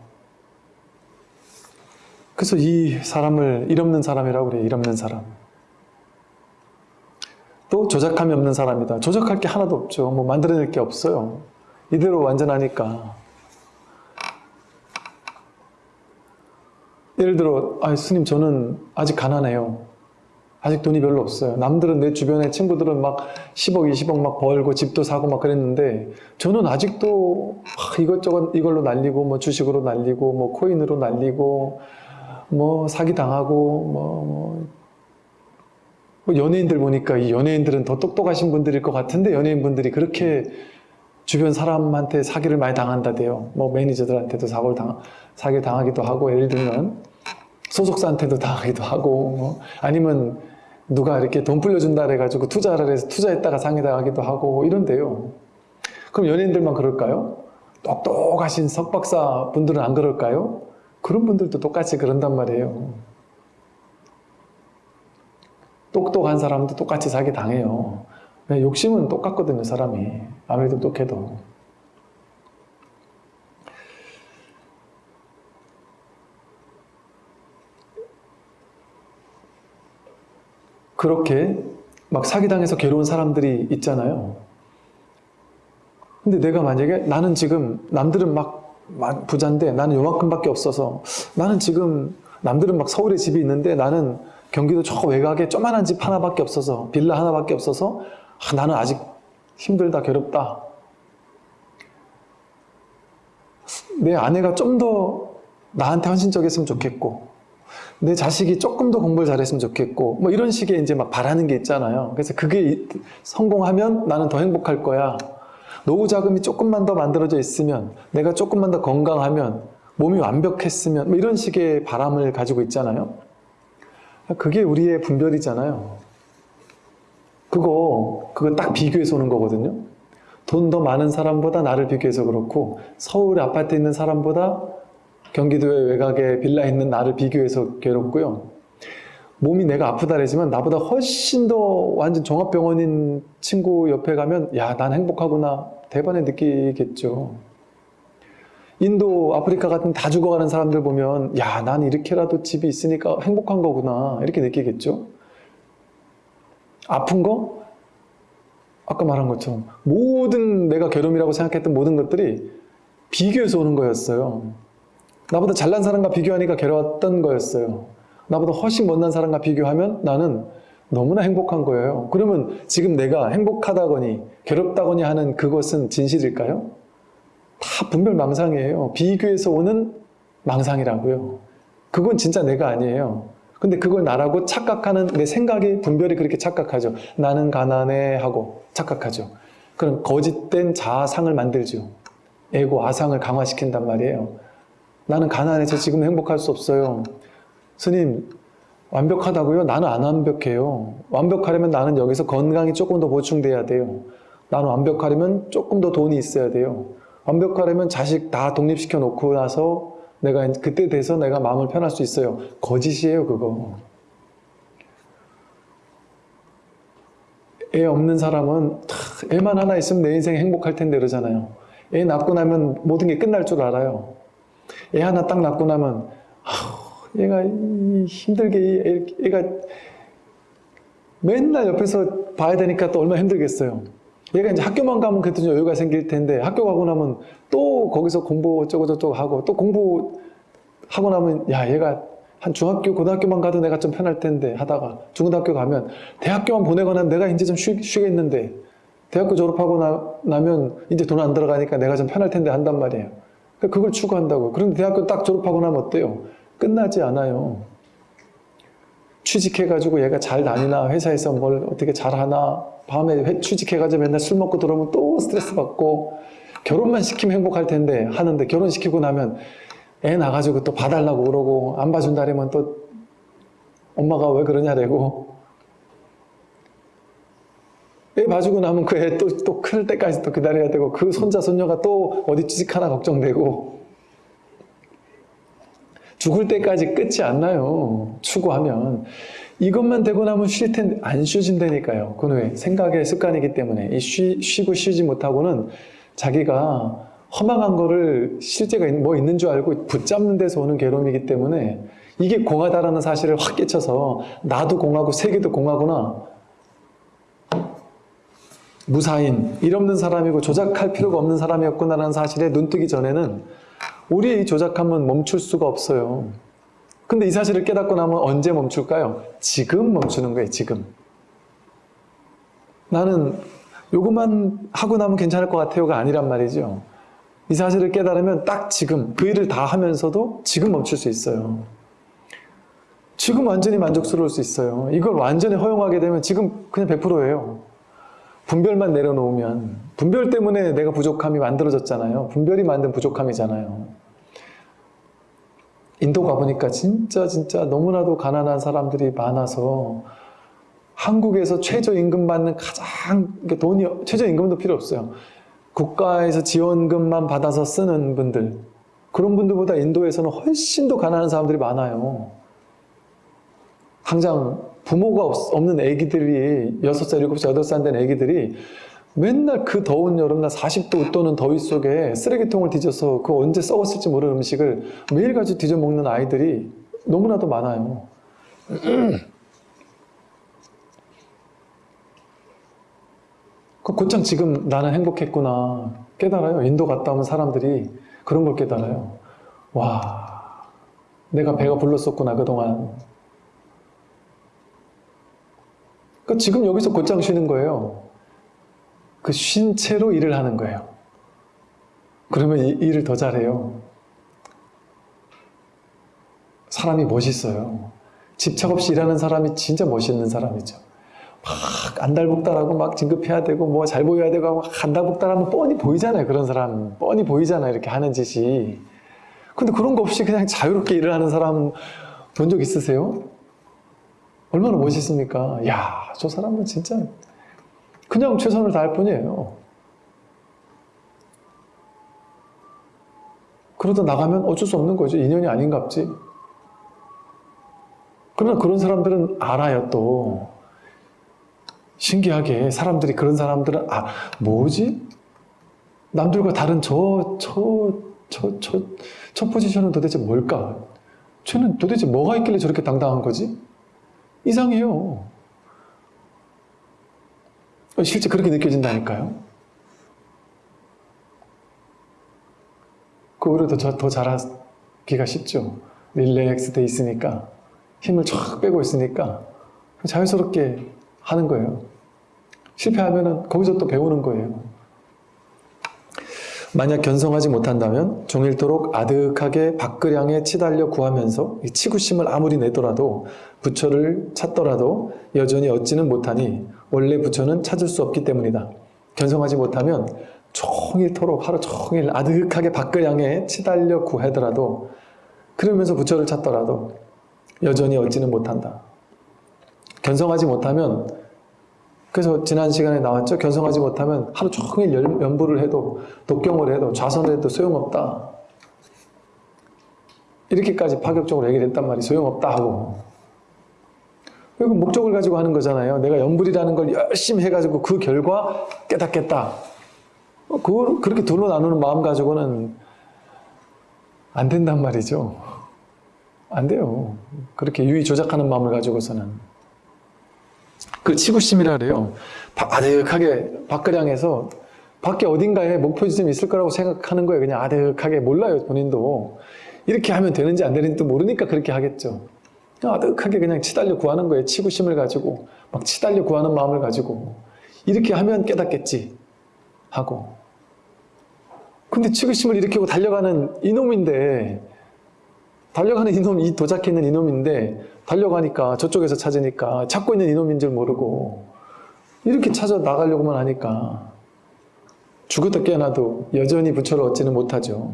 그래서 이 사람을 일 없는 사람이라고 그래요. 일 없는 사람. 또 조작함이 없는 사람이다. 조작할 게 하나도 없죠. 뭐 만들어낼 게 없어요. 이대로 완전하니까. 예를 들어, 아, 스님 저는 아직 가난해요. 아직 돈이 별로 없어요. 남들은 내 주변에 친구들은 막 10억, 20억 막 벌고 집도 사고 막 그랬는데 저는 아직도 막 이것저것 이걸로 날리고 뭐 주식으로 날리고 뭐 코인으로 날리고 뭐 사기 당하고 뭐, 뭐, 뭐 연예인들 보니까 이 연예인들은 더 똑똑하신 분들일 것 같은데 연예인분들이 그렇게 주변 사람한테 사기를 많이 당한다대요. 뭐 매니저들한테도 사고를 당, 사기 당하기도 하고 예를 들면 소속사한테도 당하기도 하고 뭐 아니면 누가 이렇게 돈 불려준다 그래가지고 투자를 해서 투자했다가 상해당하기도 하고 이런데요. 그럼 연예인들만 그럴까요? 똑똑하신 석박사 분들은 안 그럴까요? 그런 분들도 똑같이 그런단 말이에요. 똑똑한 사람도 똑같이 사기 당해요. 욕심은 똑같거든요, 사람이. 아무리 똑똑해도. 그렇게 막 사기당해서 괴로운 사람들이 있잖아요. 근데 내가 만약에 나는 지금 남들은 막 부자인데 나는 요만큼밖에 없어서 나는 지금 남들은 막 서울에 집이 있는데 나는 경기도 저 외곽에 조만한 집 하나밖에 없어서 빌라 하나밖에 없어서 아, 나는 아직 힘들다 괴롭다. 내 아내가 좀 더 나한테 헌신적이었으면 좋겠고 내 자식이 조금 더 공부를 잘했으면 좋겠고 뭐 이런 식의 이제 막 바라는 게 있잖아요. 그래서 그게 성공하면 나는 더 행복할 거야 노후 자금이 조금만 더 만들어져 있으면 내가 조금만 더 건강하면 몸이 완벽했으면 뭐 이런 식의 바람을 가지고 있잖아요 그게 우리의 분별이잖아요 그거 그거 딱 비교해서 오는 거거든요 돈 더 많은 사람보다 나를 비교해서 그렇고 서울 아파트에 있는 사람보다 경기도의 외곽에 빌라 있는 나를 비교해서 괴롭고요. 몸이 내가 아프다래지만 나보다 훨씬 더 완전 종합병원인 친구 옆에 가면 야, 난 행복하구나. 대번에 느끼겠죠. 인도, 아프리카 같은 다 죽어가는 사람들 보면 야, 난 이렇게라도 집이 있으니까 행복한 거구나. 이렇게 느끼겠죠. 아픈 거? 아까 말한 것처럼 모든 내가 괴로움이라고 생각했던 모든 것들이 비교해서 오는 거였어요. 나보다 잘난 사람과 비교하니까 괴로웠던 거였어요. 나보다 훨씬 못난 사람과 비교하면 나는 너무나 행복한 거예요. 그러면 지금 내가 행복하다거니 괴롭다거니 하는 그것은 진실일까요? 다 분별 망상이에요. 비교해서 오는 망상이라고요. 그건 진짜 내가 아니에요. 근데 그걸 나라고 착각하는 내 생각이 분별이 그렇게 착각하죠. 나는 가난해 하고 착각하죠. 그럼 거짓된 자아상을 만들죠. 에고, 아상을 강화시킨단 말이에요. 나는 가난해서 지금 행복할 수 없어요. 스님, 완벽하다고요? 나는 안 완벽해요. 완벽하려면 나는 여기서 건강이 조금 더 보충돼야 돼요. 나는 완벽하려면 조금 더 돈이 있어야 돼요. 완벽하려면 자식 다 독립시켜 놓고 나서 내가 그때 돼서 내가 마음을 편할 수 있어요. 거짓이에요, 그거. 애 없는 사람은 탁, 애만 하나 있으면 내 인생 행복할 텐데 그러잖아요. 애 낳고 나면 모든 게 끝날 줄 알아요. 애 하나 딱 낳고 나면 아우, 얘가 이 힘들게 얘가 맨날 옆에서 봐야 되니까 또 얼마나 힘들겠어요. 얘가 이제 학교만 가면 그래도 좀 여유가 생길 텐데 학교 가고 나면 또 거기서 공부 어쩌고 저쩌고 하고 또 공부 하고 나면 야 얘가 한 중학교 고등학교만 가도 내가 좀 편할 텐데 하다가 중고등학교 가면 대학교만 보내거나 내가 이제 좀 쉬, 쉬겠는데 대학교 졸업하고 나, 나면 이제 돈 안 들어가니까 내가 좀 편할 텐데 한단 말이에요. 그러니까 그걸 추구한다고. 그런데 대학교 딱 졸업하고 나면 어때요? 끝나지 않아요. 취직해가지고 얘가 잘 다니나 회사에서 뭘 어떻게 잘하나 밤에 회- 취직해가지고 맨날 술 먹고 들어오면 또 스트레스 받고 결혼만 시키면 행복할 텐데 하는데 결혼시키고 나면 애 나가지고 또 봐달라고 그러고 안 봐준다 그러면 또 엄마가 왜 그러냐래고 애 봐주고 나면 그 애 또 또 클 때까지 또 기다려야 되고 그 손자 손녀가 또 어디 취직하나 걱정되고 죽을 때까지 끝이 안 나요. 추구하면. 이것만 되고 나면 쉴 텐데 안 쉬어진다니까요. 그건 왜? 생각의 습관이기 때문에. 이 쉬, 쉬고 쉬지 못하고는 자기가 허망한 거를 실제가 있- 뭐 있는 줄 알고 붙잡는 데서 오는 괴로움이기 때문에 이게 공하다라는 사실을 확 깨쳐서 나도 공하고 세계도 공하구나. 무사인, 일 없는 사람이고 조작할 필요가 없는 사람이었구나라는 사실에 눈뜨기 전에는 우리의 이 조작함은 멈출 수가 없어요. 근데 이 사실을 깨닫고 나면 언제 멈출까요? 지금 멈추는 거예요, 지금. 나는 요것만 하고 나면 괜찮을 것 같아요가 아니란 말이죠. 이 사실을 깨달으면 딱 지금 그 일을 다 하면서도 지금 멈출 수 있어요. 지금 완전히 만족스러울 수 있어요. 이걸 완전히 허용하게 되면 지금 그냥 100%예요. 분별만 내려놓으면 분별 때문에 내가 부족함이 만들어졌잖아요. 분별이 만든 부족함이잖아요. 인도 가보니까 진짜 진짜 너무나도 가난한 사람들이 많아서 한국에서 최저임금 받는 가장 돈이 최저임금도 필요 없어요. 국가에서 지원금만 받아서 쓰는 분들 그런 분들보다 인도에서는 훨씬 더 가난한 사람들이 많아요. 당장 부모가 없- 없는 애기들이 6살, 7살, 8살 된 애기들이 맨날 그 더운 여름날 40도 웃도는 더위 속에 쓰레기통을 뒤져서 그 언제 썩었을지 모르는 음식을 매일같이 뒤져 먹는 아이들이 너무나도 많아요. 그 곧장 지금 나는 행복했구나 깨달아요. 인도 갔다 오면 사람들이 그런 걸 깨달아요. 와, 내가 배가 불렀었구나 그동안. 그 지금 여기서 곧장 쉬는 거예요. 그 쉰 채로 일을 하는 거예요. 그러면 이 일을 더 잘해요. 사람이 멋있어요. 집착 없이 일하는 사람이 진짜 멋있는 사람이죠. 막 안달복달하고 막 진급해야 되고 뭐 잘 보여야 되고 막 안달복달하면 뻔히 보이잖아요. 그런 사람 뻔히 보이잖아요. 이렇게 하는 짓이. 근데 그런 거 없이 그냥 자유롭게 일을 하는 사람 본 적 있으세요? 얼마나 멋있습니까? 야, 저 사람은 진짜 그냥 최선을 다할 뿐이에요. 그러다 나가면 어쩔 수 없는 거죠. 인연이 아닌갑지. 그러나 그런 사람들은 알아요, 또. 신기하게 사람들이 그런 사람들은 아, 뭐지? 남들과 다른 저, 저, 저, 저, 저 포지션은 도대체 뭘까? 쟤는 도대체 뭐가 있길래 저렇게 당당한 거지? 이상해요. 실제 그렇게 느껴진다니까요. 그 오히려 더, 더 잘하기가 쉽죠. 릴렉스 돼 있으니까. 힘을 쫙 빼고 있으니까. 자연스럽게 하는 거예요. 실패하면은 거기서 또 배우는 거예요. 만약 견성하지 못한다면 종일토록 아득하게 밖그량에 치달려 구하면서 이 치구심을 아무리 내더라도 부처를 찾더라도 여전히 얻지는 못하니 원래 부처는 찾을 수 없기 때문이다. 견성하지 못하면 종일토록 하루 종일 아득하게 밖그량에 치달려 구하더라도 그러면서 부처를 찾더라도 여전히 얻지는 못한다. 견성하지 못하면 그래서 지난 시간에 나왔죠. 견성하지 못하면 하루 종일 연- 연부를 해도 독경을 해도 좌선을 해도 소용없다. 이렇게까지 파격적으로 얘기를 했단 말이 소용없다 하고 이거 목적을 가지고 하는 거잖아요. 내가 염불이라는 걸 열심히 해가지고 그 결과 깨닫겠다. 어, 그걸 그렇게 둘로 나누는 마음 가지고는 안 된단 말이죠. 안 돼요. 그렇게 유의 조작하는 마음을 가지고서는. 그 치구심이라 그래요. 바- 아득하게 밖그량에서 밖에 어딘가에 목표 지점이 있을 거라고 생각하는 거예요. 그냥 아득하게 몰라요, 본인도. 이렇게 하면 되는지 안 되는지도 모르니까 그렇게 하겠죠. 아득하게 그냥 치달려 구하는 거예요. 치구심을 가지고. 막 치달려 구하는 마음을 가지고. 이렇게 하면 깨닫겠지. 하고. 근데 치구심을 일으키고 달려가는 이놈인데, 달려가는 이놈, 이 도작해 있는 이놈인데, 달려가니까 저쪽에서 찾으니까 찾고 있는 이놈인 줄 모르고, 이렇게 찾아 나가려고만 하니까, 죽었다 깨어나도 여전히 부처를 얻지는 못하죠.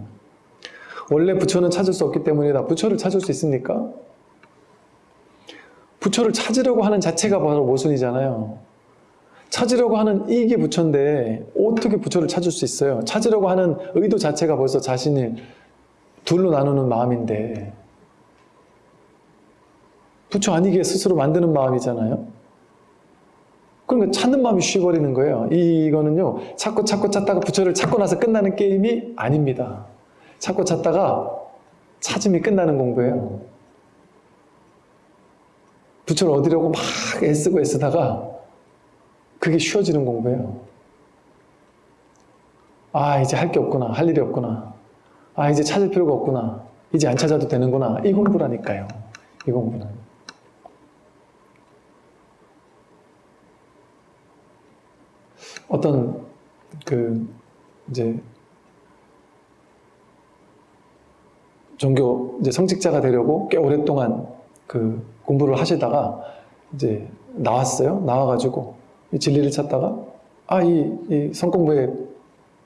원래 부처는 찾을 수 없기 때문이다. 부처를 찾을 수 있습니까? 부처를 찾으려고 하는 자체가 바로 모순이잖아요. 찾으려고 하는 이게 부처인데 어떻게 부처를 찾을 수 있어요? 찾으려고 하는 의도 자체가 벌써 자신이 둘로 나누는 마음인데 부처 아니게 스스로 만드는 마음이잖아요. 그러니까 찾는 마음이 쉬워버리는 거예요. 이거는요, 찾고 찾고 찾다가 부처를 찾고 나서 끝나는 게임이 아닙니다. 찾고 찾다가 찾음이 끝나는 공부예요. 부처를 얻으려고 막 애쓰고 애쓰다가 그게 쉬워지는 공부예요. 아, 이제 할 게 없구나. 할 일이 없구나. 아, 이제 찾을 필요가 없구나. 이제 안 찾아도 되는구나. 이 공부라니까요. 이 공부는. 어떤 그 이제 종교 이제 성직자가 되려고 꽤 오랫동안 그 공부를 하시다가 이제 나왔어요. 나와가지고 이 진리를 찾다가 아 이 이 성공부에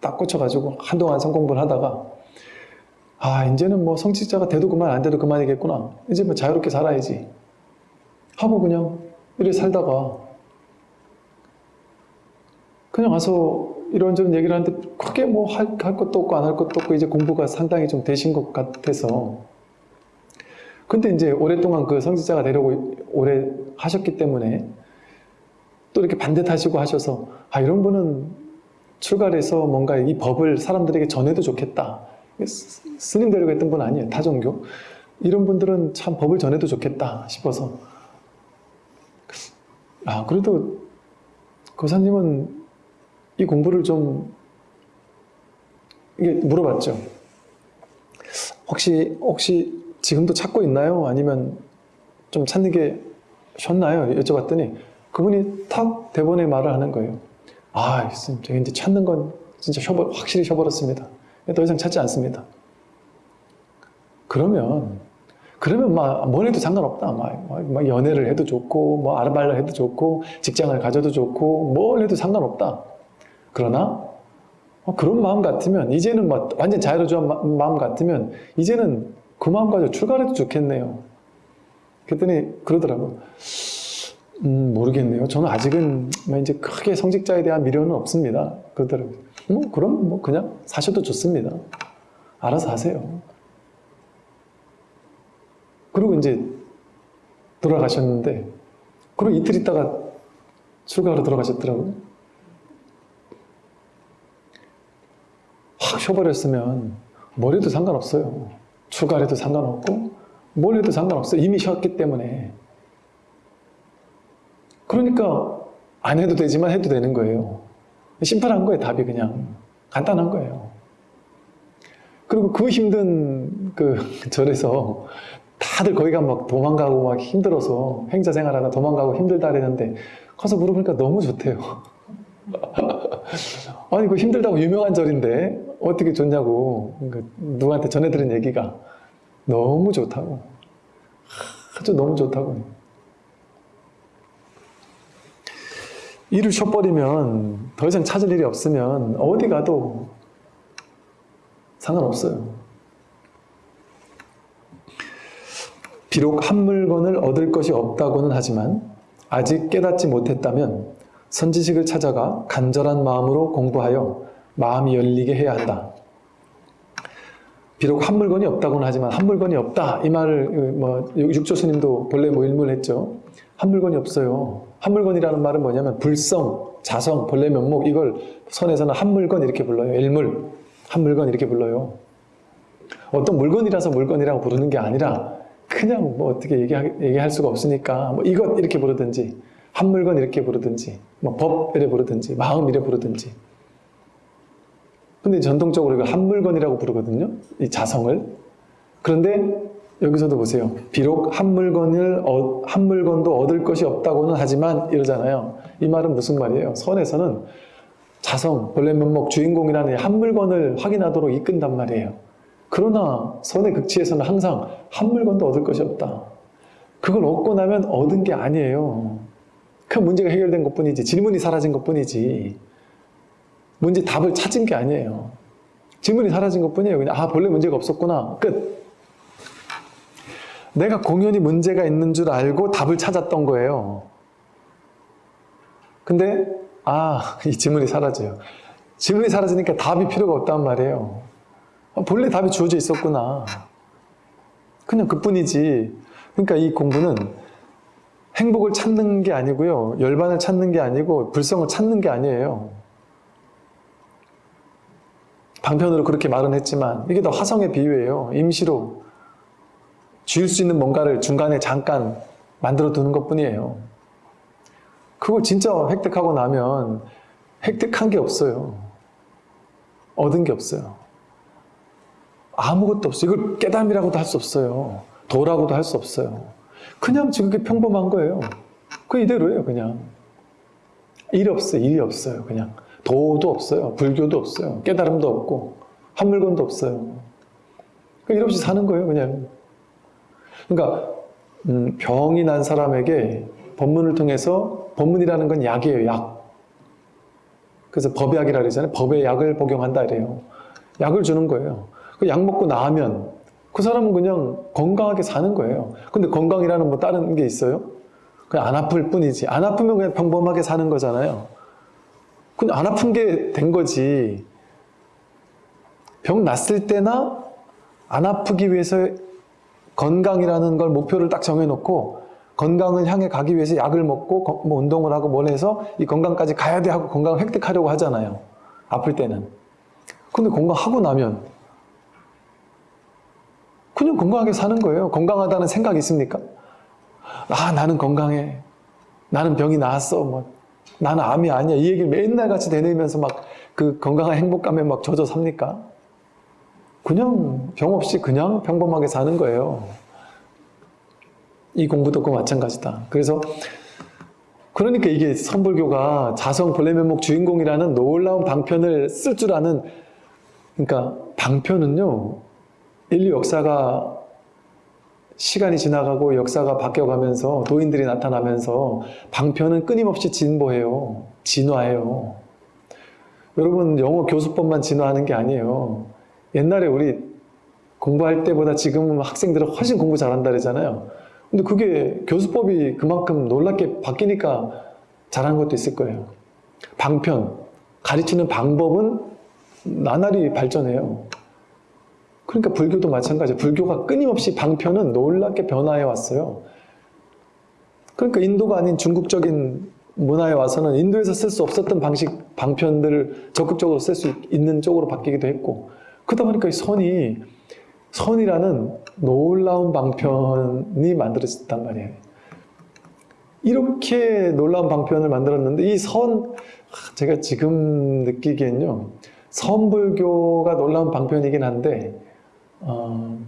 딱 꽂혀가지고 한동안 성공부를 하다가 아 이제는 뭐 성직자가 돼도 그만 안 돼도 그만이겠구나. 이제 뭐 자유롭게 살아야지 하고 그냥 이래 살다가 그냥 와서 이런저런 얘기를 하는데 크게 뭐 할 것도 없고 안 할 것도 없고 이제 공부가 상당히 좀 되신 것 같아서 근데 이제 오랫동안 그 성직자가 되려고 오래 하셨기 때문에 또 이렇게 반듯하시고 하셔서 아 이런 분은 출가해서 뭔가 이 법을 사람들에게 전해도 좋겠다. 스- 스님 되려고 했던 분 아니에요. 타종교. 이런 분들은 참 법을 전해도 좋겠다 싶어서. 아 그래도 고사님은 이 공부를 좀 이게 물어봤죠. 혹시 혹시 지금도 찾고 있나요? 아니면 좀 찾는 게 쉬었나요? 여쭤봤더니 그분이 탁 대본에 말을 하는 거예요. 아, 스님, 제가 이제 찾는 건 진짜 쉬어버, 확실히 쉬어버렸습니다. 더 이상 찾지 않습니다. 그러면 그러면 막 뭘 해도 상관없다. 막, 막- 막 연애를 해도 좋고, 뭐 아르바이트를 해도 좋고, 직장을 가져도 좋고, 뭘 해도 상관없다. 그러나 어, 그런 마음 같으면 이제는 막 완전 자유로운 마- 마음 같으면 이제는 그 마음 가지고 출가해도 좋겠네요. 그랬더니 그러더라고. 음 모르겠네요. 저는 아직은 뭐 이제 크게 성직자에 대한 미련은 없습니다. 그러더라고요. 뭐 그럼 뭐 그냥 사셔도 좋습니다. 알아서 하세요. 그리고 이제 돌아가셨는데 그리고 이틀 있다가 출가하러 돌아가셨더라고요. 확 쉬어버렸으면 뭘 해도 상관없어요. 출가를 해도 상관없고 뭘 해도 상관없어요. 이미 쉬었기 때문에. 그러니까 안 해도 되지만 해도 되는 거예요. 심플한 거예요. 답이 그냥 간단한 거예요. 그리고 그 힘든 그 절에서 다들 거기가 막 도망가고 막 힘들어서 행자 생활하다 도망가고 힘들다 그랬는데 가서 물어보니까 너무 좋대요. 아니 그 힘들다고 유명한 절인데 어떻게 좋냐고 그 누구한테 전해 들은 얘기가 너무 좋다고. 아주 너무 좋다고. 일을 쉬어버리면 더 이상 찾을 일이 없으면 어디 가도 상관없어요. 비록 한 물건을 얻을 것이 없다고는 하지만 아직 깨닫지 못했다면 선지식을 찾아가 간절한 마음으로 공부하여 마음이 열리게 해야 한다. 비록 한 물건이 없다고는 하지만 한 물건이 없다 이 말을 뭐 육조 스님도 본래 뭐 일문했죠. 한 물건이 없어요. 한 물건이라는 말은 뭐냐면 불성, 자성, 본래 면목 이걸 선에서는 한 물건 이렇게 불러요. 일물, 한 물건 이렇게 불러요. 어떤 물건이라서 물건이라고 부르는 게 아니라 그냥 뭐 어떻게 얘기하, 얘기할 수가 없으니까 뭐 이것 이렇게 부르든지 한 물건 이렇게 부르든지 뭐 법 이래 부르든지 마음 이래 부르든지 근데 전통적으로 이걸 한 물건이라고 부르거든요. 이 자성을. 그런데 여기서도 보세요. 비록 한 물건을 어- 한 물건도 얻을 것이 없다고는 하지만 이러잖아요. 이 말은 무슨 말이에요? 선에서는 자성, 본래 면목, 주인공이라는 이한 물건을 확인하도록 이끈단 말이에요. 그러나 선의 극치에서는 항상 한 물건도 얻을 것이 없다. 그걸 얻고 나면 얻은 게 아니에요. 그 문제가 해결된 것 뿐이지, 질문이 사라진 것 뿐이지, 문제 답을 찾은 게 아니에요. 질문이 사라진 것 뿐이에요. 그냥, 아, 본래 문제가 없었구나. 끝. 내가 공연히 문제가 있는 줄 알고 답을 찾았던 거예요. 근데, 아, 이 질문이 사라져요. 질문이 사라지니까 답이 필요가 없단 말이에요. 아, 본래 답이 주어져 있었구나. 그냥 그뿐이지. 그러니까 이 공부는 행복을 찾는 게 아니고요. 열반을 찾는 게 아니고 불성을 찾는 게 아니에요. 방편으로 그렇게 말은 했지만 이게 다 화성의 비유예요. 임시로 쥐을 수 있는 뭔가를 중간에 잠깐 만들어 두는 것 뿐이에요. 그걸 진짜 획득하고 나면 획득한 게 없어요. 얻은 게 없어요. 아무것도 없어요. 이걸 깨달음이라고도 할 수 없어요. 도라고도 할 수 없어요. 그냥 지극히 평범한 거예요. 그 이대로예요, 그냥. 일 없어요, 일이 없어요, 그냥. 도도 없어요, 불교도 없어요, 깨달음도 없고, 한 물건도 없어요. 그일 없이 사는 거예요, 그냥. 그러니까, 음, 병이 난 사람에게 법문을 통해서, 법문이라는 건 약이에요, 약. 그래서 법약이라 그러잖아요. 법의 약을 복용한다 이래요. 약을 주는 거예요. 그 약 먹고 나면 그 사람은 그냥 건강하게 사는 거예요. 근데 건강이라는 뭐 다른 게 있어요? 그냥 안 아플 뿐이지. 안 아프면 그냥 평범하게 사는 거잖아요. 근데 안 아픈 게 된 거지. 병 났을 때나 안 아프기 위해서 건강이라는 걸 목표를 딱 정해놓고 건강을 향해 가기 위해서 약을 먹고 거- 뭐 운동을 하고 뭘 해서 이 건강까지 가야 돼 하고 건강을 획득하려고 하잖아요. 아플 때는. 근데 건강하고 나면 그냥 건강하게 사는 거예요. 건강하다는 생각이 있습니까? 아, 나는 건강해. 나는 병이 나았어. 뭐, 나는 암이 아니야. 이 얘기를 맨날 같이 되뇌면서 막 그 건강한 행복감에 막 젖어 삽니까? 그냥 병 없이 그냥 평범하게 사는 거예요. 이 공부도 그 마찬가지다. 그래서 그러니까 이게 선불교가 자성 본래면목 주인공이라는 놀라운 방편을 쓸 줄 아는 그러니까 방편은요 인류 역사가 시간이 지나가고 역사가 바뀌어가면서 도인들이 나타나면서 방편은 끊임없이 진보해요. 진화해요. 여러분 영어 교수법만 진화하는 게 아니에요. 옛날에 우리 공부할 때보다 지금은 학생들은 훨씬 공부 잘한다 그러잖아요. 근데 그게 교수법이 그만큼 놀랍게 바뀌니까 잘한 것도 있을 거예요. 방편, 가르치는 방법은 나날이 발전해요. 그러니까 불교도 마찬가지예요. 불교가 끊임없이 방편은 놀랍게 변화해 왔어요. 그러니까 인도가 아닌 중국적인 문화에 와서는 인도에서 쓸 수 없었던 방식, 방편들을 적극적으로 쓸 수 있는 쪽으로 바뀌기도 했고 그러다 보니까 이 선이 선이라는 놀라운 방편이 만들어졌단 말이에요. 이렇게 놀라운 방편을 만들었는데 이 선, 제가 지금 느끼기엔요, 선불교가 놀라운 방편이긴 한데, 어,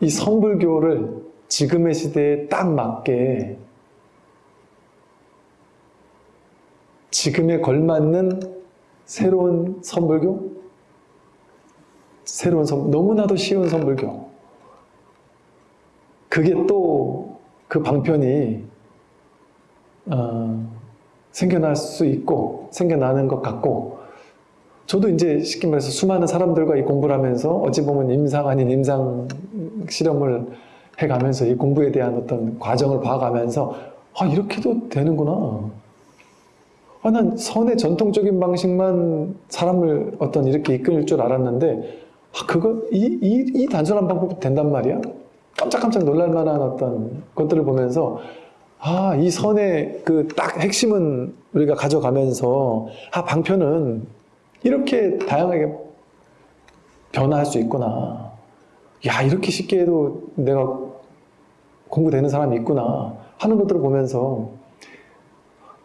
이 선불교를 지금의 시대에 딱 맞게 지금에 걸맞는 새로운 선불교? 새로운 선, 너무나도 쉬운 선불교. 그게 또 그 방편이 어, 생겨날 수 있고 생겨나는 것 같고 저도 이제 쉽게 말해서 수많은 사람들과 이 공부를 하면서 어찌 보면 임상 아닌 임상 실험을 해가면서 이 공부에 대한 어떤 과정을 봐가면서 아 이렇게도 되는구나. 아, 난 선의 전통적인 방식만 사람을 어떤 이렇게 이끌 줄 알았는데 아, 그거 이, 이, 이 단순한 방법도 된단 말이야? 깜짝깜짝 놀랄 만한 어떤 것들을 보면서 아, 이 선의 그 딱 핵심은 우리가 가져가면서 아, 방편은 이렇게 다양하게 변화할 수 있구나. 야, 이렇게 쉽게 해도 내가 공부되는 사람이 있구나 하는 것들을 보면서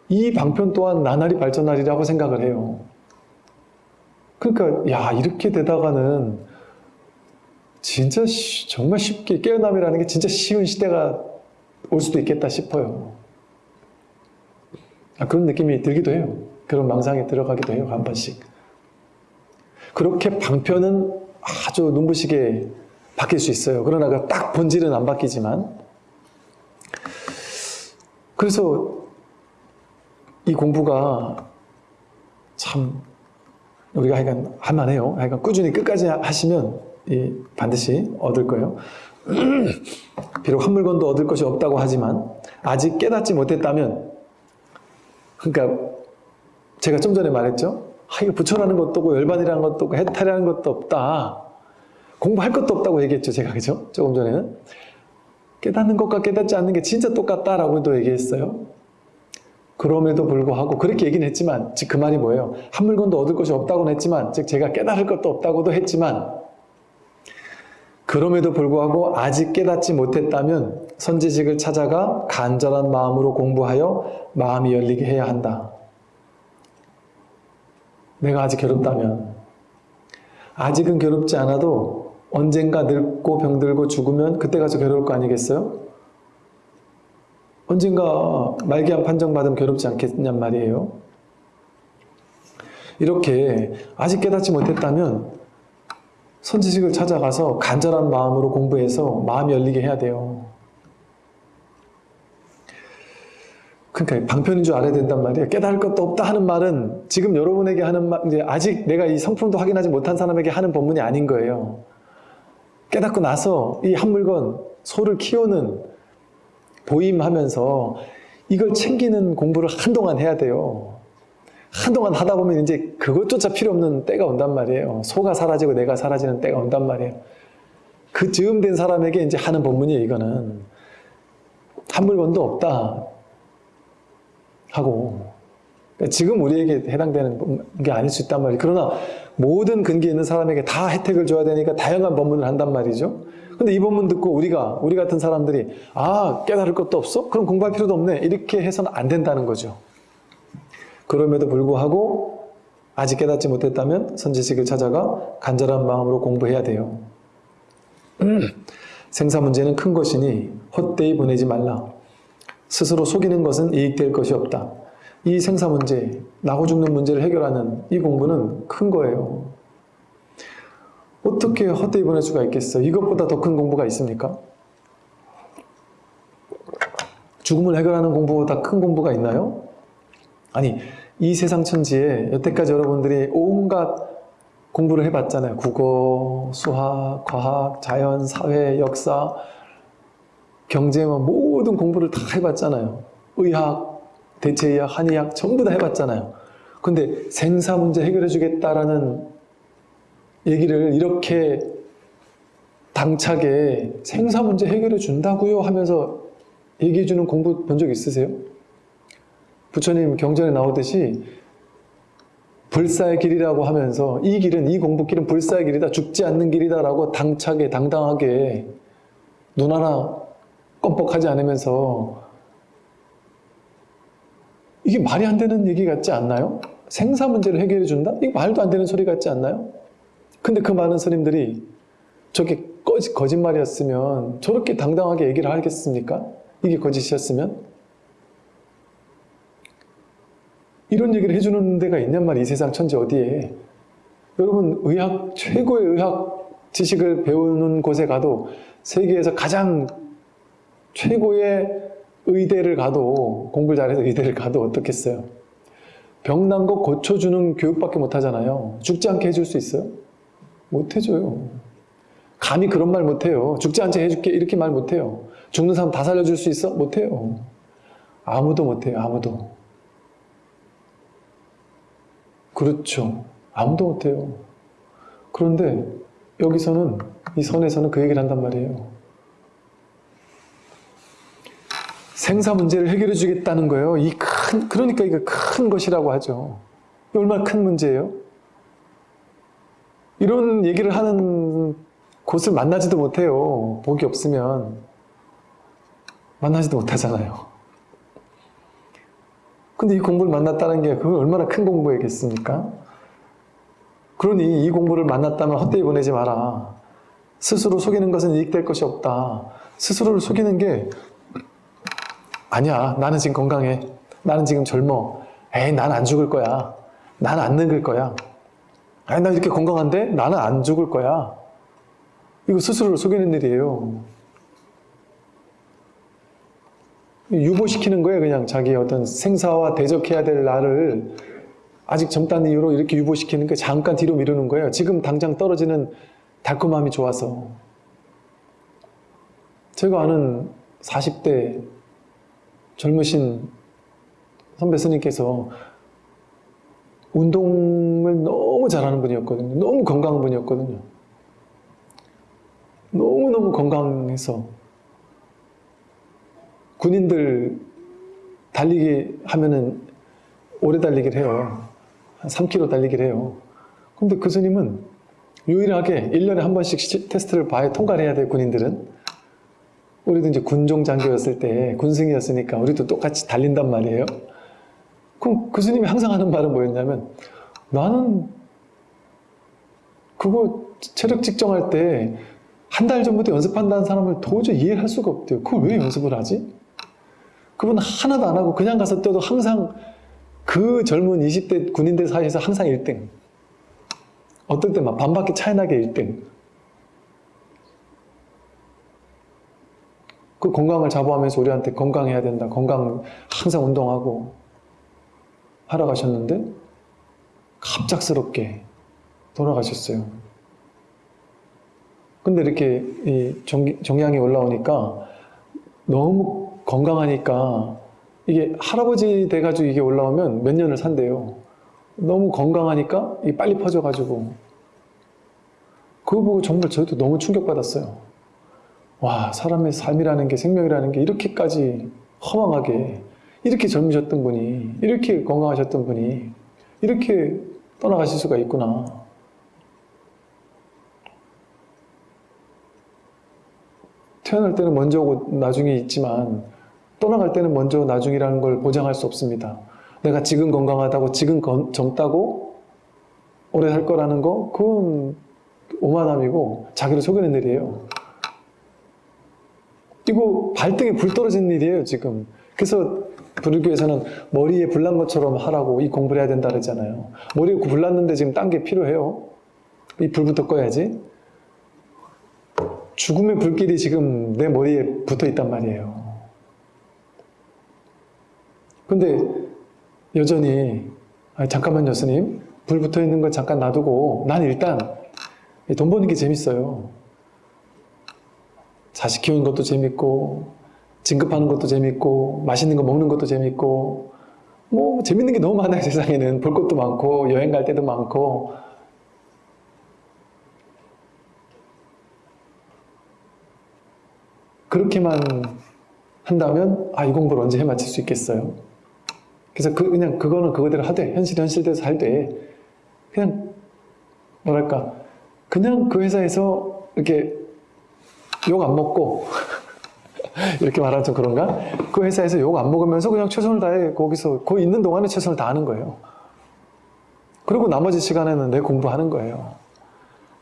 이 방편 또한 나날이 발전하리라고 생각을 해요. 그러니까 야 이렇게 되다가는 진짜 쉬- 정말 쉽게 깨어남이라는 게 진짜 쉬운 시대가 올 수도 있겠다 싶어요. 아, 그런 느낌이 들기도 해요. 그런 망상에 들어가기도 해요. 한 번씩. 그렇게 방편은 아주 눈부시게 바뀔 수 있어요. 그러나 그딱 본질은 안 바뀌지만 그래서 이 공부가 참 우리가 하여간 할만해요. 하여간 꾸준히 끝까지 하시면 이 반드시 얻을 거예요. 비록 한 물건도 얻을 것이 없다고 하지만 아직 깨닫지 못했다면 그러니까 제가 좀 전에 말했죠. 아, 이거 부처라는 것도 없고 열반이라는 것도 없고 해탈이라는 것도 없다. 공부할 것도 없다고 얘기했죠. 제가 그죠? 조금 전에는. 깨닫는 것과 깨닫지 않는 게 진짜 똑같다라고도 얘기했어요. 그럼에도 불구하고 그렇게 얘기는 했지만 즉 그 말이 뭐예요? 한 물건도 얻을 것이 없다고는 했지만 즉 제가 깨달을 것도 없다고도 했지만 그럼에도 불구하고 아직 깨닫지 못했다면 선지식을 찾아가 간절한 마음으로 공부하여 마음이 열리게 해야 한다. 내가 아직 괴롭다면 아직은 괴롭지 않아도 언젠가 늙고 병들고 죽으면 그때 가서 괴로울 거 아니겠어요? 언젠가 말기암 판정받으면 괴롭지 않겠냔 말이에요. 이렇게 아직 깨닫지 못했다면 선지식을 찾아가서 간절한 마음으로 공부해서 마음이 열리게 해야 돼요. 그러니까 방편인 줄 알아야 된단 말이에요. 깨달을 것도 없다 하는 말은 지금 여러분에게 하는 말, 이제 아직 내가 이 성품도 확인하지 못한 사람에게 하는 법문이 아닌 거예요. 깨닫고 나서 이 한 물건, 소를 키우는 보임하면서 이걸 챙기는 공부를 한동안 해야 돼요. 한동안 하다 보면 이제 그것조차 필요 없는 때가 온단 말이에요. 소가 사라지고 내가 사라지는 때가 온단 말이에요. 그 즈음 된 사람에게 이제 하는 법문이에요, 이거는. 한 물건도 없다. 하고. 그러니까 지금 우리에게 해당되는 게 아닐 수 있단 말이에요. 그러나 모든 근기 있는 사람에게 다 혜택을 줘야 되니까 다양한 법문을 한단 말이죠. 근데 이 법문 듣고 우리가, 우리 같은 사람들이, 아, 깨달을 것도 없어? 그럼 공부할 필요도 없네. 이렇게 해서는 안 된다는 거죠. 그럼에도 불구하고 아직 깨닫지 못했다면 선지식을 찾아가 간절한 마음으로 공부해야 돼요. 생사 문제는 큰 것이니 헛되이 보내지 말라. 스스로 속이는 것은 이익될 것이 없다. 이 생사 문제, 나고 죽는 문제를 해결하는 이 공부는 큰 거예요. 어떻게 헛되이 보낼 수가 있겠어? 이것보다 더 큰 공부가 있습니까? 죽음을 해결하는 공부보다 큰 공부가 있나요? 아니, 이 세상 천지에 여태까지 여러분들이 온갖 공부를 해봤잖아요. 국어, 수학, 과학, 자연, 사회, 역사, 경제, 뭐 모든 공부를 다 해봤잖아요. 의학, 대체의학, 한의학 전부 다 해봤잖아요. 근데 생사 문제 해결해 주겠다라는 얘기를 이렇게 당차게 생사 문제 해결해 준다고요 하면서 얘기해 주는 공부 본 적 있으세요? 부처님 경전에 나오듯이 불사의 길이라고 하면서 이 길은 이 공부길은 불사의 길이다 죽지 않는 길이다 라고 당차게 당당하게 눈 하나 껌뻑하지 않으면서 이게 말이 안 되는 얘기 같지 않나요? 생사 문제를 해결해 준다? 이게 말도 안 되는 소리 같지 않나요? 근데 그 많은 스님들이 저게 거짓, 거짓말이었으면 저렇게 당당하게 얘기를 하겠습니까? 이게 거짓이었으면? 이런 얘기를 해주는 데가 있냔 말이에요. 이 세상 천지 어디에. 여러분 의학 최고의 의학 지식을 배우는 곳에 가도 세계에서 가장 최고의 의대를 가도 공부를 잘해서 의대를 가도 어떻겠어요? 병난 거 고쳐주는 교육밖에 못 하잖아요. 죽지 않게 해줄 수 있어요? 못 해줘요. 감히 그런 말 못해요. 죽지 않게 해줄게 이렇게 말 못해요. 죽는 사람 다 살려줄 수 있어? 못해요. 아무도 못해요. 아무도. 그렇죠. 아무도 못해요. 그런데 여기서는 이 선에서는 그 얘기를 한단 말이에요. 생사 문제를 해결해 주겠다는 거예요. 이 큰, 그러니까 이게 큰 것이라고 하죠. 이 얼마나 큰 문제예요? 이런 얘기를 하는 곳을 만나지도 못해요. 복이 없으면. 만나지도 못하잖아요. 근데 이 공부를 만났다는 게 그건 얼마나 큰 공부이겠습니까? 그러니 이 공부를 만났다면 헛되이 보내지 마라. 스스로 속이는 것은 이익될 것이 없다. 스스로를 속이는 게 아니야. 나는 지금 건강해. 나는 지금 젊어. 에이, 난 안 죽을 거야. 난 안 늙을 거야. 아니, 나 이렇게 건강한데 나는 안 죽을 거야. 이거 스스로를 속이는 일이에요. 유보시키는 거예요. 그냥 자기 어떤 생사와 대적해야 될 나를 아직 젊다는 이유로 이렇게 유보시키는 게 잠깐 뒤로 미루는 거예요. 지금 당장 떨어지는 달콤함이 좋아서. 제가 아는 40대 젊으신 선배 스님께서 운동을 너무 잘하는 분이었거든요. 너무 건강한 분이었거든요. 너무너무 건강해서 군인들 달리기 하면은 오래 달리기를 해요. 한 3km 달리기를 해요. 근데 그 스님은 유일하게 1년에 한 번씩 시- 테스트를 봐야 통과를 해야 돼, 군인들은. 우리도 이제 군종 장교였을 때, 군승이었으니까 우리도 똑같이 달린단 말이에요. 그럼 그 스님이 항상 하는 말은 뭐였냐면, 나는 그거 체력 측정할 때 한 달 전부터 연습한다는 사람을 도저히 이해를 할 수가 없대요. 그걸 왜 연습을 하지? 그분 하나도 안 하고 그냥 가서 뛰어도 항상 그 젊은 20대 군인들 사이에서 항상 1등. 어떨 때 막 반바퀴 차이 나게 1등. 그 건강을 자부하면서 우리한테 건강해야 된다. 건강 항상 운동하고 하러 가셨는데 갑작스럽게 돌아가셨어요. 근데 이렇게 이 정, 정량이 올라오니까 너무 건강하니까 이게 할아버지 돼가지고 이게 올라오면 몇 년을 산대요. 너무 건강하니까 이게 빨리 퍼져가지고 그거 보고 정말 저도 너무 충격받았어요. 와 사람의 삶이라는 게 생명이라는 게 이렇게까지 허망하게 이렇게 젊으셨던 분이 이렇게 건강하셨던 분이 이렇게 떠나가실 수가 있구나. 태어날 때는 먼저 오고 나중에 있지만 떠나갈 때는 먼저 나중이라는 걸 보장할 수 없습니다. 내가 지금 건강하다고 지금 건- 젊다고 오래 살 거라는 거 그건 오만함이고 자기를 속이는 일이에요. 이거 발등에 불 떨어지는 일이에요 지금. 그래서 불교에서는 머리에 불난 것처럼 하라고 이 공부를 해야 된다 그러잖아요. 머리에 불났는데 지금 딴 게 필요해요. 이 불부터 꺼야지. 죽음의 불길이 지금 내 머리에 붙어 있단 말이에요. 근데 여전히 아, 잠깐만요 스님 불 붙어 있는 거 잠깐 놔두고 난 일단 돈 버는 게 재밌어요. 자식 키우는 것도 재밌고 진급하는 것도 재밌고 맛있는 거 먹는 것도 재밌고 뭐 재밌는 게 너무 많아요 세상에는 볼 것도 많고 여행 갈 때도 많고 그렇게만 한다면 아 이 공부를 언제 해마칠 수 있겠어요? 그래서 그 그냥 그거는 그거대로 하되 현실 현실대로 살되 그냥 뭐랄까 그냥 그 회사에서 이렇게 욕 안 먹고 이렇게 말하면 좀 그런가? 그 회사에서 욕 안 먹으면서 그냥 최선을 다해 거기서 거기 있는 동안에 최선을 다하는 거예요. 그리고 나머지 시간에는 내 공부하는 거예요.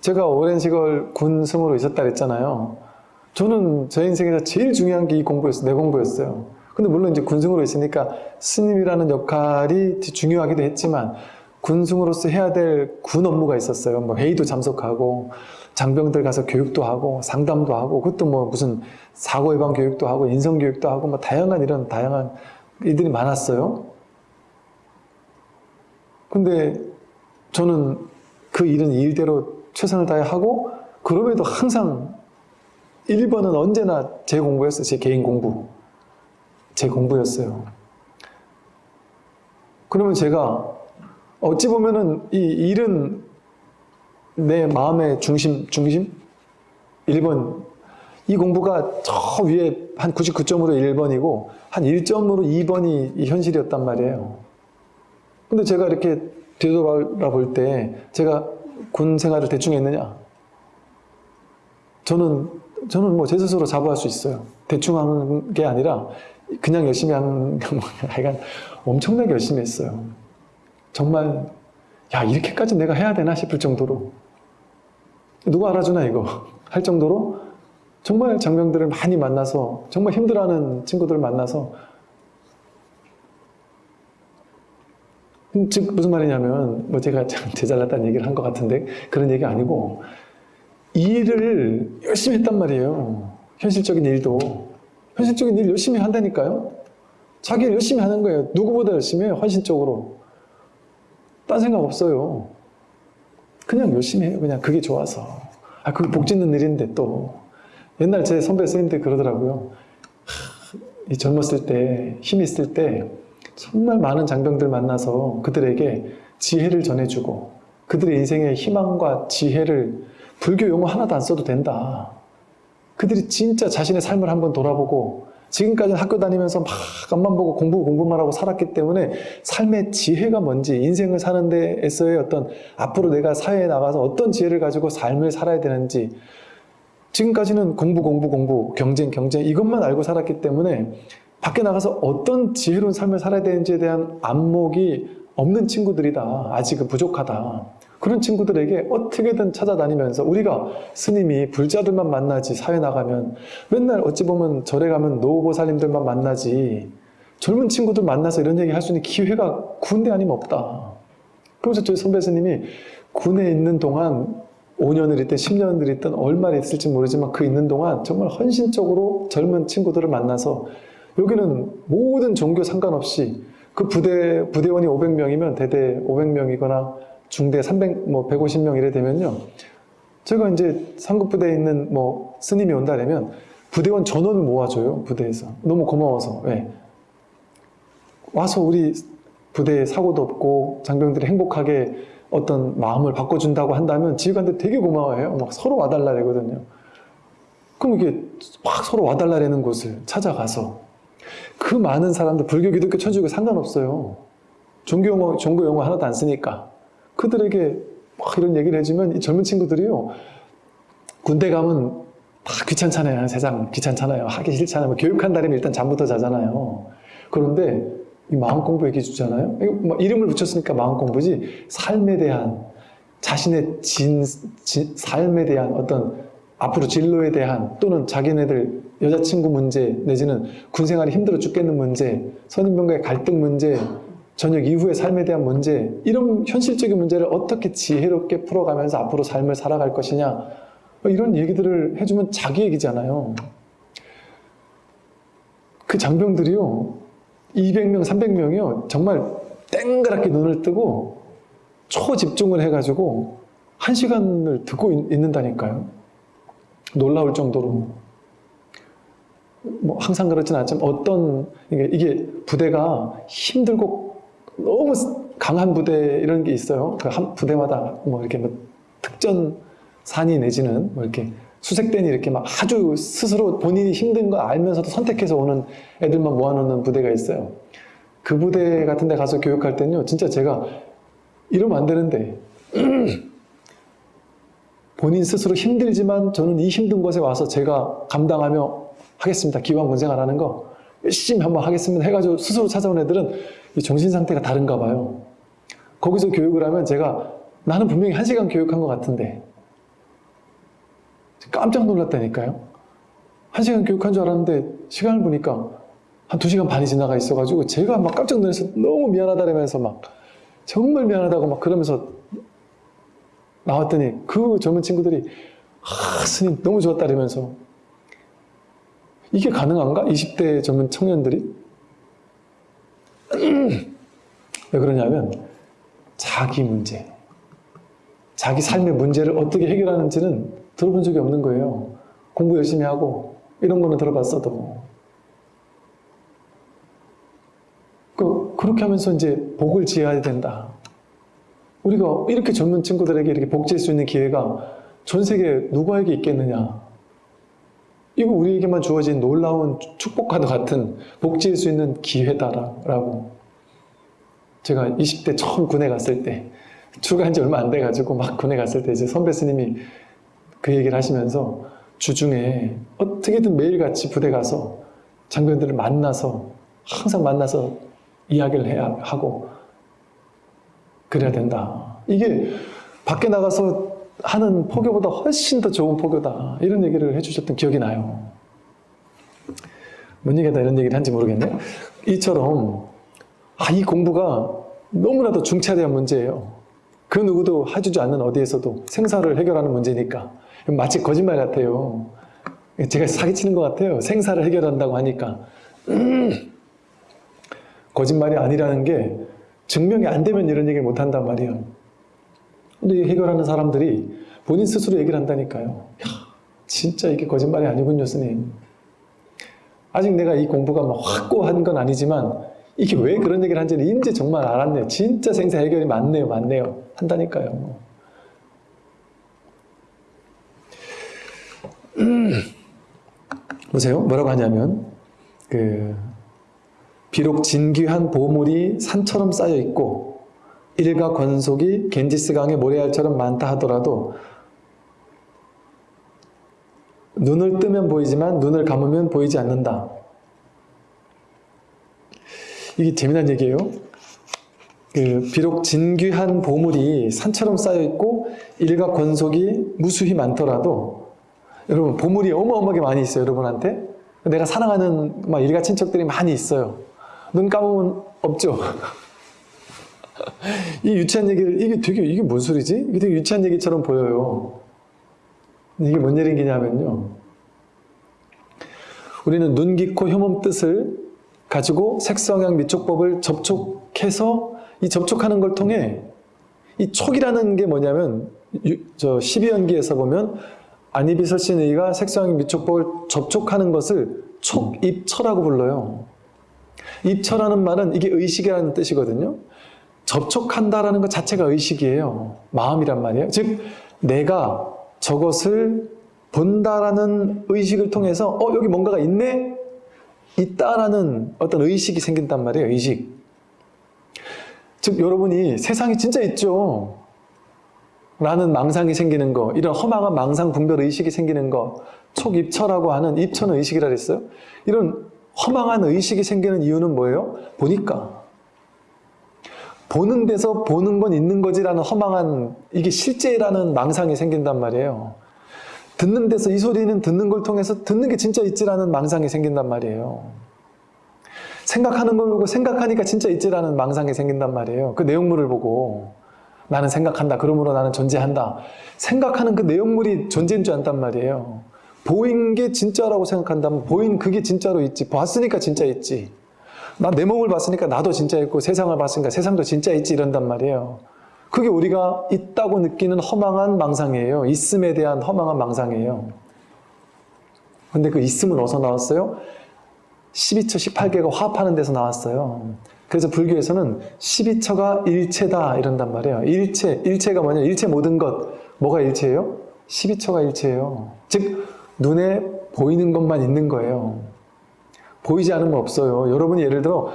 제가 오랜 시간 군승으로 있었다 그랬잖아요. 저는 제 인생에서 제일 중요한 게 이 공부였어요. 내 공부였어요. 근데 물론 이제 군승으로 있으니까 스님이라는 역할이 중요하기도 했지만 군승으로서 해야 될 군 업무가 있었어요. 뭐 회의도 참석하고 장병들 가서 교육도 하고 상담도 하고 그것도 뭐 무슨 사고 예방 교육도 하고 인성 교육도 하고 뭐 다양한 이런 다양한 일들이 많았어요. 근데 저는 그 일은 일대로 최선을 다해 하고 그럼에도 항상 1번은 언제나 제 공부였어요. 제 개인 공부. 제 공부였어요. 그러면 제가 어찌 보면은 이 일은 내 마음의 중심, 중심? 1번. 이 공부가 저 위에 한 99점으로 1번이고 한 1점으로 2번이 이 현실이었단 말이에요. 근데 제가 이렇게 되돌아볼 때 제가 군 생활을 대충 했느냐? 저는 저는 뭐 제 스스로 자부할 수 있어요. 대충 한 게 아니라 그냥 열심히 한 하여간 엄청나게 열심히 했어요. 정말 야 이렇게까지 내가 해야 되나 싶을 정도로 누가 알아주나 이거 할 정도로? 정말 장병들을 많이 만나서 정말 힘들어하는 친구들을 만나서. 음, 즉 무슨 말이냐면 뭐 제가 참 제잘났다는 얘기를 한 것 같은데 그런 얘기 아니고 일을 열심히 했단 말이에요. 현실적인 일도. 현실적인 일 열심히 한다니까요. 자기 일 열심히 하는 거예요. 누구보다 열심히 해요. 헌신적으로. 딴 생각 없어요 그냥 열심히 해요. 그냥 그게 좋아서. 아 그게 복 짓는 일인데 또. 옛날 제 선배 선생님들 그러더라고요. 하, 이 젊었을 때 힘 있을 때 정말 많은 장병들 만나서 그들에게 지혜를 전해주고 그들의 인생의 희망과 지혜를 불교 용어 하나도 안 써도 된다. 그들이 진짜 자신의 삶을 한번 돌아보고 지금까지는 학교 다니면서 막 앞만 보고 공부 공부만 하고 살았기 때문에 삶의 지혜가 뭔지 인생을 사는 데에서의 어떤 앞으로 내가 사회에 나가서 어떤 지혜를 가지고 삶을 살아야 되는지 지금까지는 공부 공부 공부 경쟁 경쟁 이것만 알고 살았기 때문에 밖에 나가서 어떤 지혜로운 삶을 살아야 되는지에 대한 안목이 없는 친구들이다. 아직은 부족하다. 그런 친구들에게 어떻게든 찾아다니면서 우리가 스님이 불자들만 만나지 사회 나가면 맨날 어찌 보면 절에 가면 노보살님들만 만나지 젊은 친구들 만나서 이런 얘기 할 수 있는 기회가 군대 아니면 없다. 그래서 저희 선배 스님이 군에 있는 동안 5년을 있든 10년을 있든 얼마나 있을지 모르지만 그 있는 동안 정말 헌신적으로 젊은 친구들을 만나서 여기는 모든 종교 상관없이 그 부대, 부대원이 500명이면 대대 500명이거나 중대 300, 뭐 150명 이래 되면요. 제가 이제 상급부대에 있는 뭐 스님이 온다면 부대원 전원을 모아줘요. 부대에서. 너무 고마워서. 왜? 와서 우리 부대에 사고도 없고 장병들이 행복하게 어떤 마음을 바꿔준다고 한다면 지휘관들 되게 고마워해요. 막 서로 와달라 그러거든요. 그럼 이게 막 서로 와달라는 곳을 찾아가서 그 많은 사람들 불교, 기독교, 천주교 상관없어요. 종교 용어, 종교 용어 하나도 안 쓰니까 그들에게 막 이런 얘기를 해주면 이 젊은 친구들이요 군대 가면 다 귀찮잖아요. 세상 귀찮잖아요. 하기 싫잖아요. 뭐 교육한다면 일단 잠부터 자잖아요. 그런데 이 마음 공부 얘기해 주잖아요. 뭐 이름을 붙였으니까 마음 공부지 삶에 대한 자신의 진, 진, 삶에 대한 어떤 앞으로 진로에 대한 또는 자기네들 여자친구 문제 내지는 군 생활이 힘들어 죽겠는 문제 선임병과의 갈등 문제 저녁 이후의 삶에 대한 문제 이런 현실적인 문제를 어떻게 지혜롭게 풀어가면서 앞으로 삶을 살아갈 것이냐 이런 얘기들을 해주면 자기 얘기잖아요. 그 장병들이요 200명 300명이요 정말 땡그랗게 눈을 뜨고 초집중을 해가지고 한 시간을 듣고 있, 있는다니까요. 놀라울 정도로. 뭐 항상 그렇진 않지만 어떤 이게, 이게 부대가 힘들고 너무 강한 부대 이런 게 있어요. 그 한 부대마다 뭐 이렇게 뭐 특전 산이 내지는 뭐 이렇게 수색대니 이렇게 막 아주 스스로 본인이 힘든 거 알면서도 선택해서 오는 애들만 모아놓는 부대가 있어요. 그 부대 같은 데 가서 교육할 때는요, 진짜 제가 이러면 안 되는데, 본인 스스로 힘들지만 저는 이 힘든 곳에 와서 제가 감당하며 하겠습니다. 기왕 군생활 하는 거 열심히 한번 하겠습니다. 해가지고 스스로 찾아온 애들은 이 정신 상태가 다른가 봐요. 거기서 교육을 하면 제가 나는 분명히 한 시간 교육한 것 같은데 깜짝 놀랐다니까요. 한 시간 교육한 줄 알았는데 시간을 보니까 한 두 시간 반이 지나가 있어가지고 제가 막 깜짝 놀라서 너무 미안하다면서 막 정말 미안하다고 막 그러면서 나왔더니 그 젊은 친구들이 아 스님 너무 좋았다 이러면서 이게 가능한가? 20대 젊은 청년들이 왜 그러냐면 자기 문제 자기 삶의 문제를 어떻게 해결하는지는 들어본 적이 없는 거예요. 공부 열심히 하고 이런 거는 들어봤어도. 그, 그렇게 하면서 이제 복을 지어야 된다. 우리가 이렇게 젊은 친구들에게 이렇게 복지할 수 있는 기회가 전 세계 누구에게 있겠느냐 이거 우리에게만 주어진 놀라운 축복과도 같은 복지일 수 있는 기회다라고. 제가 20대 처음 군에 갔을 때 출가한 지 얼마 안 돼가지고 막 군에 갔을 때 이제 선배 스님이 그 얘기를 하시면서 주중에 어떻게든 매일같이 부대 가서 장병들을 만나서 항상 만나서 이야기를 해야 하고 그래야 된다. 이게 밖에 나가서 하는 포교보다 훨씬 더 좋은 포교다. 이런 얘기를 해주셨던 기억이 나요. 뭔 얘기다 이런 얘기를 한지 모르겠네. 이처럼 아, 이 공부가 너무나도 중차대한 문제예요. 그 누구도 해주지 않는 어디에서도 생사를 해결하는 문제니까 마치 거짓말 같아요. 제가 사기치는 것 같아요. 생사를 해결한다고 하니까 거짓말이 아니라는 게 증명이 안 되면 이런 얘기를 못 한단 말이에요. 근데 이 해결하는 사람들이 본인 스스로 얘기를 한다니까요. 야, 진짜 이게 거짓말이 아니군요, 스님. 아직 내가 이 공부가 막 확고한 건 아니지만 이게 왜 그런 얘기를 한지는 이제 정말 알았네요. 진짜 생사 해결이 맞네요, 맞네요. 한다니까요. 음. 보세요. 뭐라고 하냐면 그 비록 진귀한 보물이 산처럼 쌓여 있고 일가 권속이 겐지스강의 모래알처럼 많다 하더라도 눈을 뜨면 보이지만 눈을 감으면 보이지 않는다. 이게 재미난 얘기예요. 그 비록 진귀한 보물이 산처럼 쌓여 있고 일가 권속이 무수히 많더라도 여러분 보물이 어마어마하게 많이 있어요 여러분한테 내가 사랑하는 막 일가 친척들이 많이 있어요 눈 감으면 없죠 이 유치한 얘기를 이게 되게 이게 뭔 소리지? 이게 되게 유치한 얘기처럼 보여요 이게 뭔 얘기냐면요 우리는 눈, 귀, 코, 혐음 뜻을 가지고 색성향 미촉법을 접촉해서 이 접촉하는 걸 통해 이 촉이라는 게 뭐냐면 유, 저 12연기에서 보면 안이비설신의가 색성향 미촉법을 접촉하는 것을 촉입처라고 불러요. 입처라는 말은 이게 의식이라는 뜻이거든요. 접촉한다라는 것 자체가 의식이에요. 마음이란 말이에요. 즉 내가 저것을 본다라는 의식을 통해서 어 여기 뭔가가 있네? 있다라는 어떤 의식이 생긴단 말이에요. 의식. 즉 여러분이 세상이 진짜 있죠. 라는 망상이 생기는 거, 이런 허망한 망상 분별 의식이 생기는 거, 촉입처라고 하는 입처는 의식이라 그랬어요. 이런 허망한 의식이 생기는 이유는 뭐예요? 보니까. 보는 데서 보는 건 있는 거지라는 허망한, 이게 실제라는 망상이 생긴단 말이에요. 듣는 데서 이 소리는 듣는 걸 통해서 듣는 게 진짜 있지라는 망상이 생긴단 말이에요. 생각하는 걸 보고 생각하니까 진짜 있지라는 망상이 생긴단 말이에요. 그 내용물을 보고 나는 생각한다. 그러므로 나는 존재한다. 생각하는 그 내용물이 존재인 줄 안단 말이에요. 보인 게 진짜라고 생각한다면 보인 그게 진짜로 있지. 봤으니까 진짜 있지. 나 내 몸을 봤으니까 나도 진짜 있고 세상을 봤으니까 세상도 진짜 있지 이런단 말이에요. 그게 우리가 있다고 느끼는 허망한 망상이에요. 있음에 대한 허망한 망상이에요. 근데 그 있음은 어디서 나왔어요? 12처, 18개가 화합하는 데서 나왔어요. 그래서 불교에서는 12처가 일체다 이런단 말이에요. 일체, 일체가 뭐냐? 일체 모든 것. 뭐가 일체예요? 12처가 일체예요. 즉 눈에 보이는 것만 있는 거예요. 보이지 않으면 없어요. 여러분이 예를 들어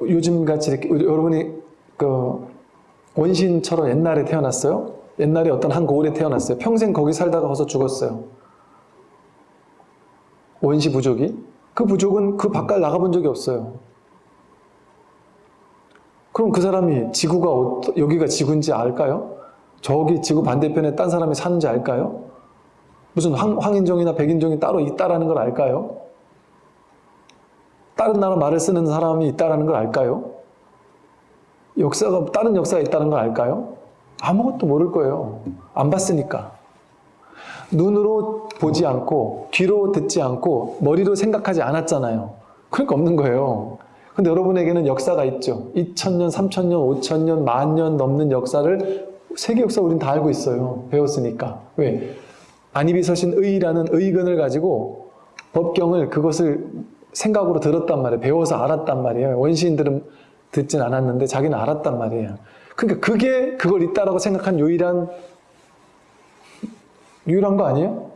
요즘 같이 이렇게 여러분이 그 원신처럼 옛날에 태어났어요. 옛날에 어떤 한 고을에 태어났어요. 평생 거기 살다가 와서 죽었어요. 원시 부족이. 그 부족은 그 바깥 나가본 적이 없어요. 그럼 그 사람이 지구가 어떠, 여기가 지구인지 알까요? 저기 지구 반대편에 딴 사람이 사는지 알까요? 무슨 황, 황인종이나 백인종이 따로 있다라는 걸 알까요? 다른 나라 말을 쓰는 사람이 있다라는 걸 알까요? 역사가 다른 역사가 있다는 걸 알까요? 아무것도 모를 거예요. 안 봤으니까. 눈으로 보지 않고 귀로 듣지 않고 머리로 생각하지 않았잖아요. 그러니까 없는 거예요. 근데 여러분에게는 역사가 있죠. 2000년, 3000년, 5000년, 만년 넘는 역사를 세계 역사 우린 다 알고 있어요. 배웠으니까. 왜? 안이비서신 의라는 의근을 가지고 법경을 그것을 생각으로 들었단 말이에요. 배워서 알았단 말이에요. 원시인들은 듣진 않았는데 자기는 알았단 말이에요. 그러니까 그게 그걸 있다라고 생각한 유일한 유일한 거 아니에요?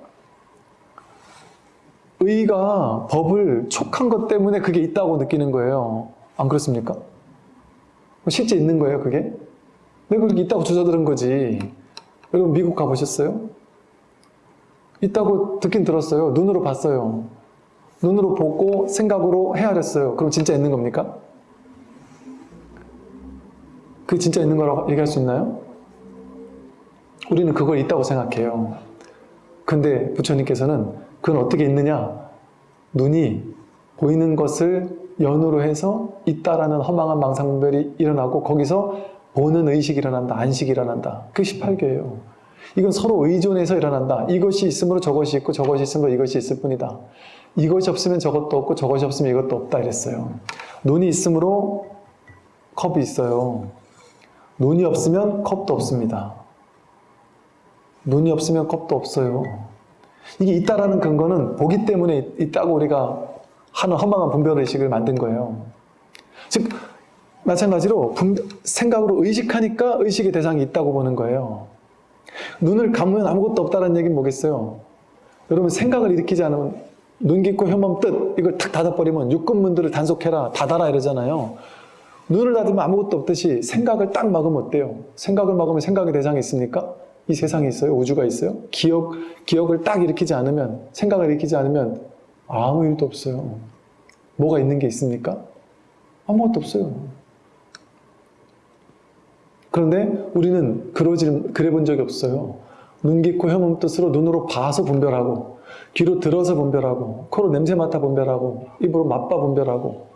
의가 법을 촉한 것 때문에 그게 있다고 느끼는 거예요. 안 그렇습니까? 실제 있는 거예요, 그게? 내가 그렇게 있다고 주저들은 거지. 여러분 미국 가보셨어요? 있다고 듣긴 들었어요. 눈으로 봤어요. 눈으로 보고 생각으로 헤아렸어요. 그럼 진짜 있는 겁니까? 그게 진짜 있는 거라고 얘기할 수 있나요? 우리는 그걸 있다고 생각해요. 근데 부처님께서는 그건 어떻게 있느냐? 눈이 보이는 것을 연으로 해서 있다라는 허망한 망상별이 일어나고 거기서 보는 의식이 일어난다. 안식이 일어난다. 그게 18개예요. 이건 서로 의존해서 일어난다. 이것이 있으므로 저것이 있고 저것이 있으므로 이것이 있을 뿐이다. 이것이 없으면 저것도 없고 저것이 없으면 이것도 없다 이랬어요. 눈이 있으므로 컵이 있어요. 눈이 없으면 컵도 없습니다. 눈이 없으면 컵도 없어요. 이게 있다라는 근거는 보기 때문에 있다고 우리가 하는 허망한 분별의식을 만든 거예요. 즉 마찬가지로 분- 생각으로 의식하니까 의식의 대상이 있다고 보는 거예요. 눈을 감으면 아무것도 없다는 얘기는 뭐겠어요? 여러분 생각을 일으키지 않으면 눈 깊고 혐험 뜻 이걸 탁 닫아버리면 육근문들을 단속해라 닫아라 이러잖아요. 눈을 닫으면 아무것도 없듯이 생각을 딱 막으면 어때요? 생각을 막으면 생각의 대상이 있습니까? 이 세상에 있어요? 우주가 있어요? 기억, 기억을 딱 일으키지 않으면 생각을 일으키지 않으면 아무 일도 없어요. 뭐가 있는 게 있습니까? 아무것도 없어요. 그런데 우리는 그러지, 그래 본 적이 없어요. 눈 깊고 혐음 뜻으로 눈으로 봐서 분별하고, 귀로 들어서 분별하고, 코로 냄새 맡아 분별하고, 입으로 맛봐 분별하고,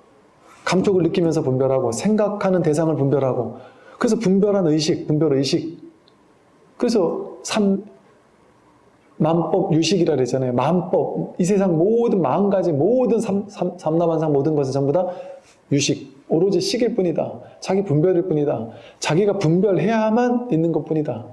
감촉을 느끼면서 분별하고, 생각하는 대상을 분별하고, 그래서 분별한 의식, 분별 의식. 그래서 삼, 만법 유식이라 그랬잖아요. 만법. 이 세상 모든 마음가지 모든 삼, 삼, 삼남한상 모든 것은 전부 다 유식. 오로지 식일 뿐이다. 자기 분별일 뿐이다. 자기가 분별해야만 있는 것 뿐이다.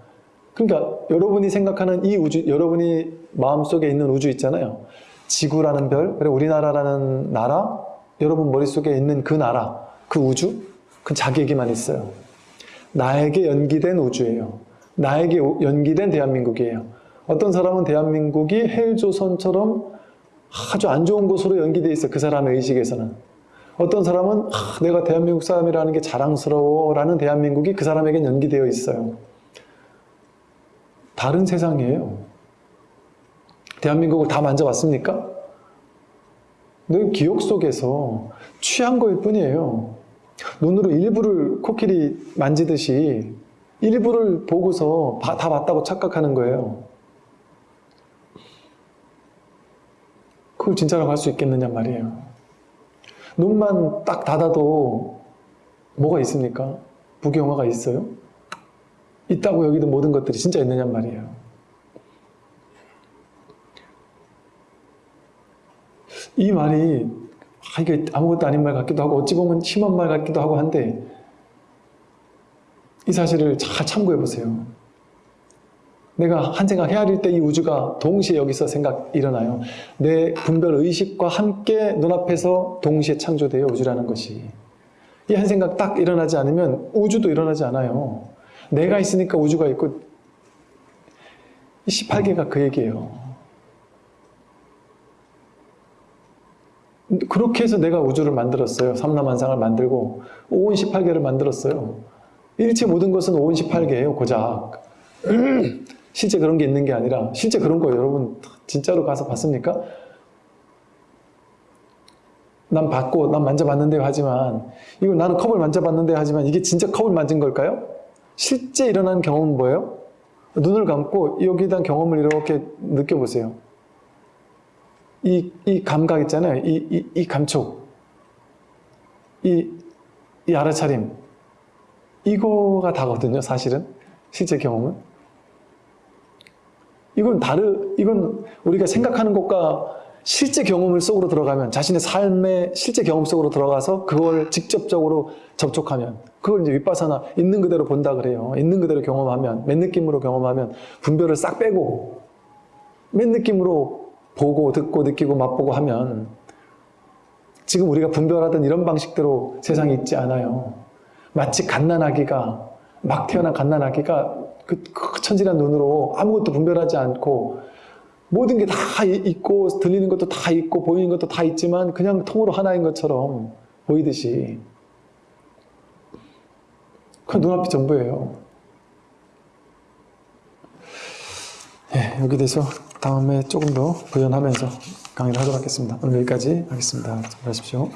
그러니까 여러분이 생각하는 이 우주, 여러분이 마음속에 있는 우주 있잖아요. 지구라는 별, 그리고 우리나라라는 나라, 여러분 머릿속에 있는 그 나라, 그 우주, 그건 자기에게만 있어요. 나에게 연기된 우주예요. 나에게 연기된 대한민국이에요. 어떤 사람은 대한민국이 헬조선처럼 아주 안 좋은 곳으로 연기되어 있어요. 그 사람의 의식에서는. 어떤 사람은 아, 내가 대한민국 사람이라는 게 자랑스러워 라는 대한민국이 그 사람에겐 연기되어 있어요. 다른 세상이에요. 대한민국을 다 만져봤습니까? 늘 기억 속에서 취한 거일 뿐이에요. 눈으로 일부를 코끼리 만지듯이 일부를 보고서 다 봤다고 착각하는 거예요. 그걸 진짜라고 할 수 있겠느냐 말이에요. 눈만 딱 닫아도 뭐가 있습니까? 부경화가 있어요? 있다고 여기도 모든 것들이 진짜 있느냐 말이에요. 이 말이 아, 이게 아무것도 아닌 말 같기도 하고 어찌 보면 심한 말 같기도 하고 한데 이 사실을 잘 참고해 보세요. 내가 한 생각 헤아릴 때 이 우주가 동시에 여기서 생각 일어나요. 내 분별 의식과 함께 눈앞에서 동시에 창조돼요. 우주라는 것이. 이 한 생각 딱 일어나지 않으면 우주도 일어나지 않아요. 내가 있으니까 우주가 있고 이 18개가 그 얘기예요. 그렇게 해서 내가 우주를 만들었어요. 삼라만상을 만들고 오온 18개를 만들었어요. 일체 모든 것은 오온 18개예요. 고작. 실제 그런 게 있는 게 아니라 실제 그런 거 여러분 진짜로 가서 봤습니까? 난 봤고 난 만져봤는데요 하지만 이거 나는 컵을 만져봤는데 하지만 이게 진짜 컵을 만진 걸까요? 실제 일어난 경험은 뭐예요? 눈을 감고 여기에 대한 경험을 이렇게 느껴보세요. 이, 이 감각 있잖아요. 이, 이, 이 감촉. 이, 이 알아차림. 이거가 다거든요, 사실은. 실제 경험은. 이건 다르, 이건 우리가 생각하는 것과 실제 경험을 속으로 들어가면, 자신의 삶의 실제 경험 속으로 들어가서 그걸 직접적으로 접촉하면, 그걸 이제 윗바사나 있는 그대로 본다 그래요. 있는 그대로 경험하면, 맨 느낌으로 경험하면, 분별을 싹 빼고, 맨 느낌으로 보고, 듣고, 느끼고, 맛보고 하면, 지금 우리가 분별하던 이런 방식대로 세상이 있지 않아요. 마치 갓난아기가, 막 태어난 갓난아기가 그, 그 천진한 눈으로 아무것도 분별하지 않고 모든 게 다 있고 들리는 것도 다 있고 보이는 것도 다 있지만 그냥 통으로 하나인 것처럼 보이듯이 그 눈앞이 전부예요. 예, 여기 대해서 다음에 조금 더 부연하면서 강의를 하도록 하겠습니다. 오늘 여기까지 하겠습니다. 수고하십시오.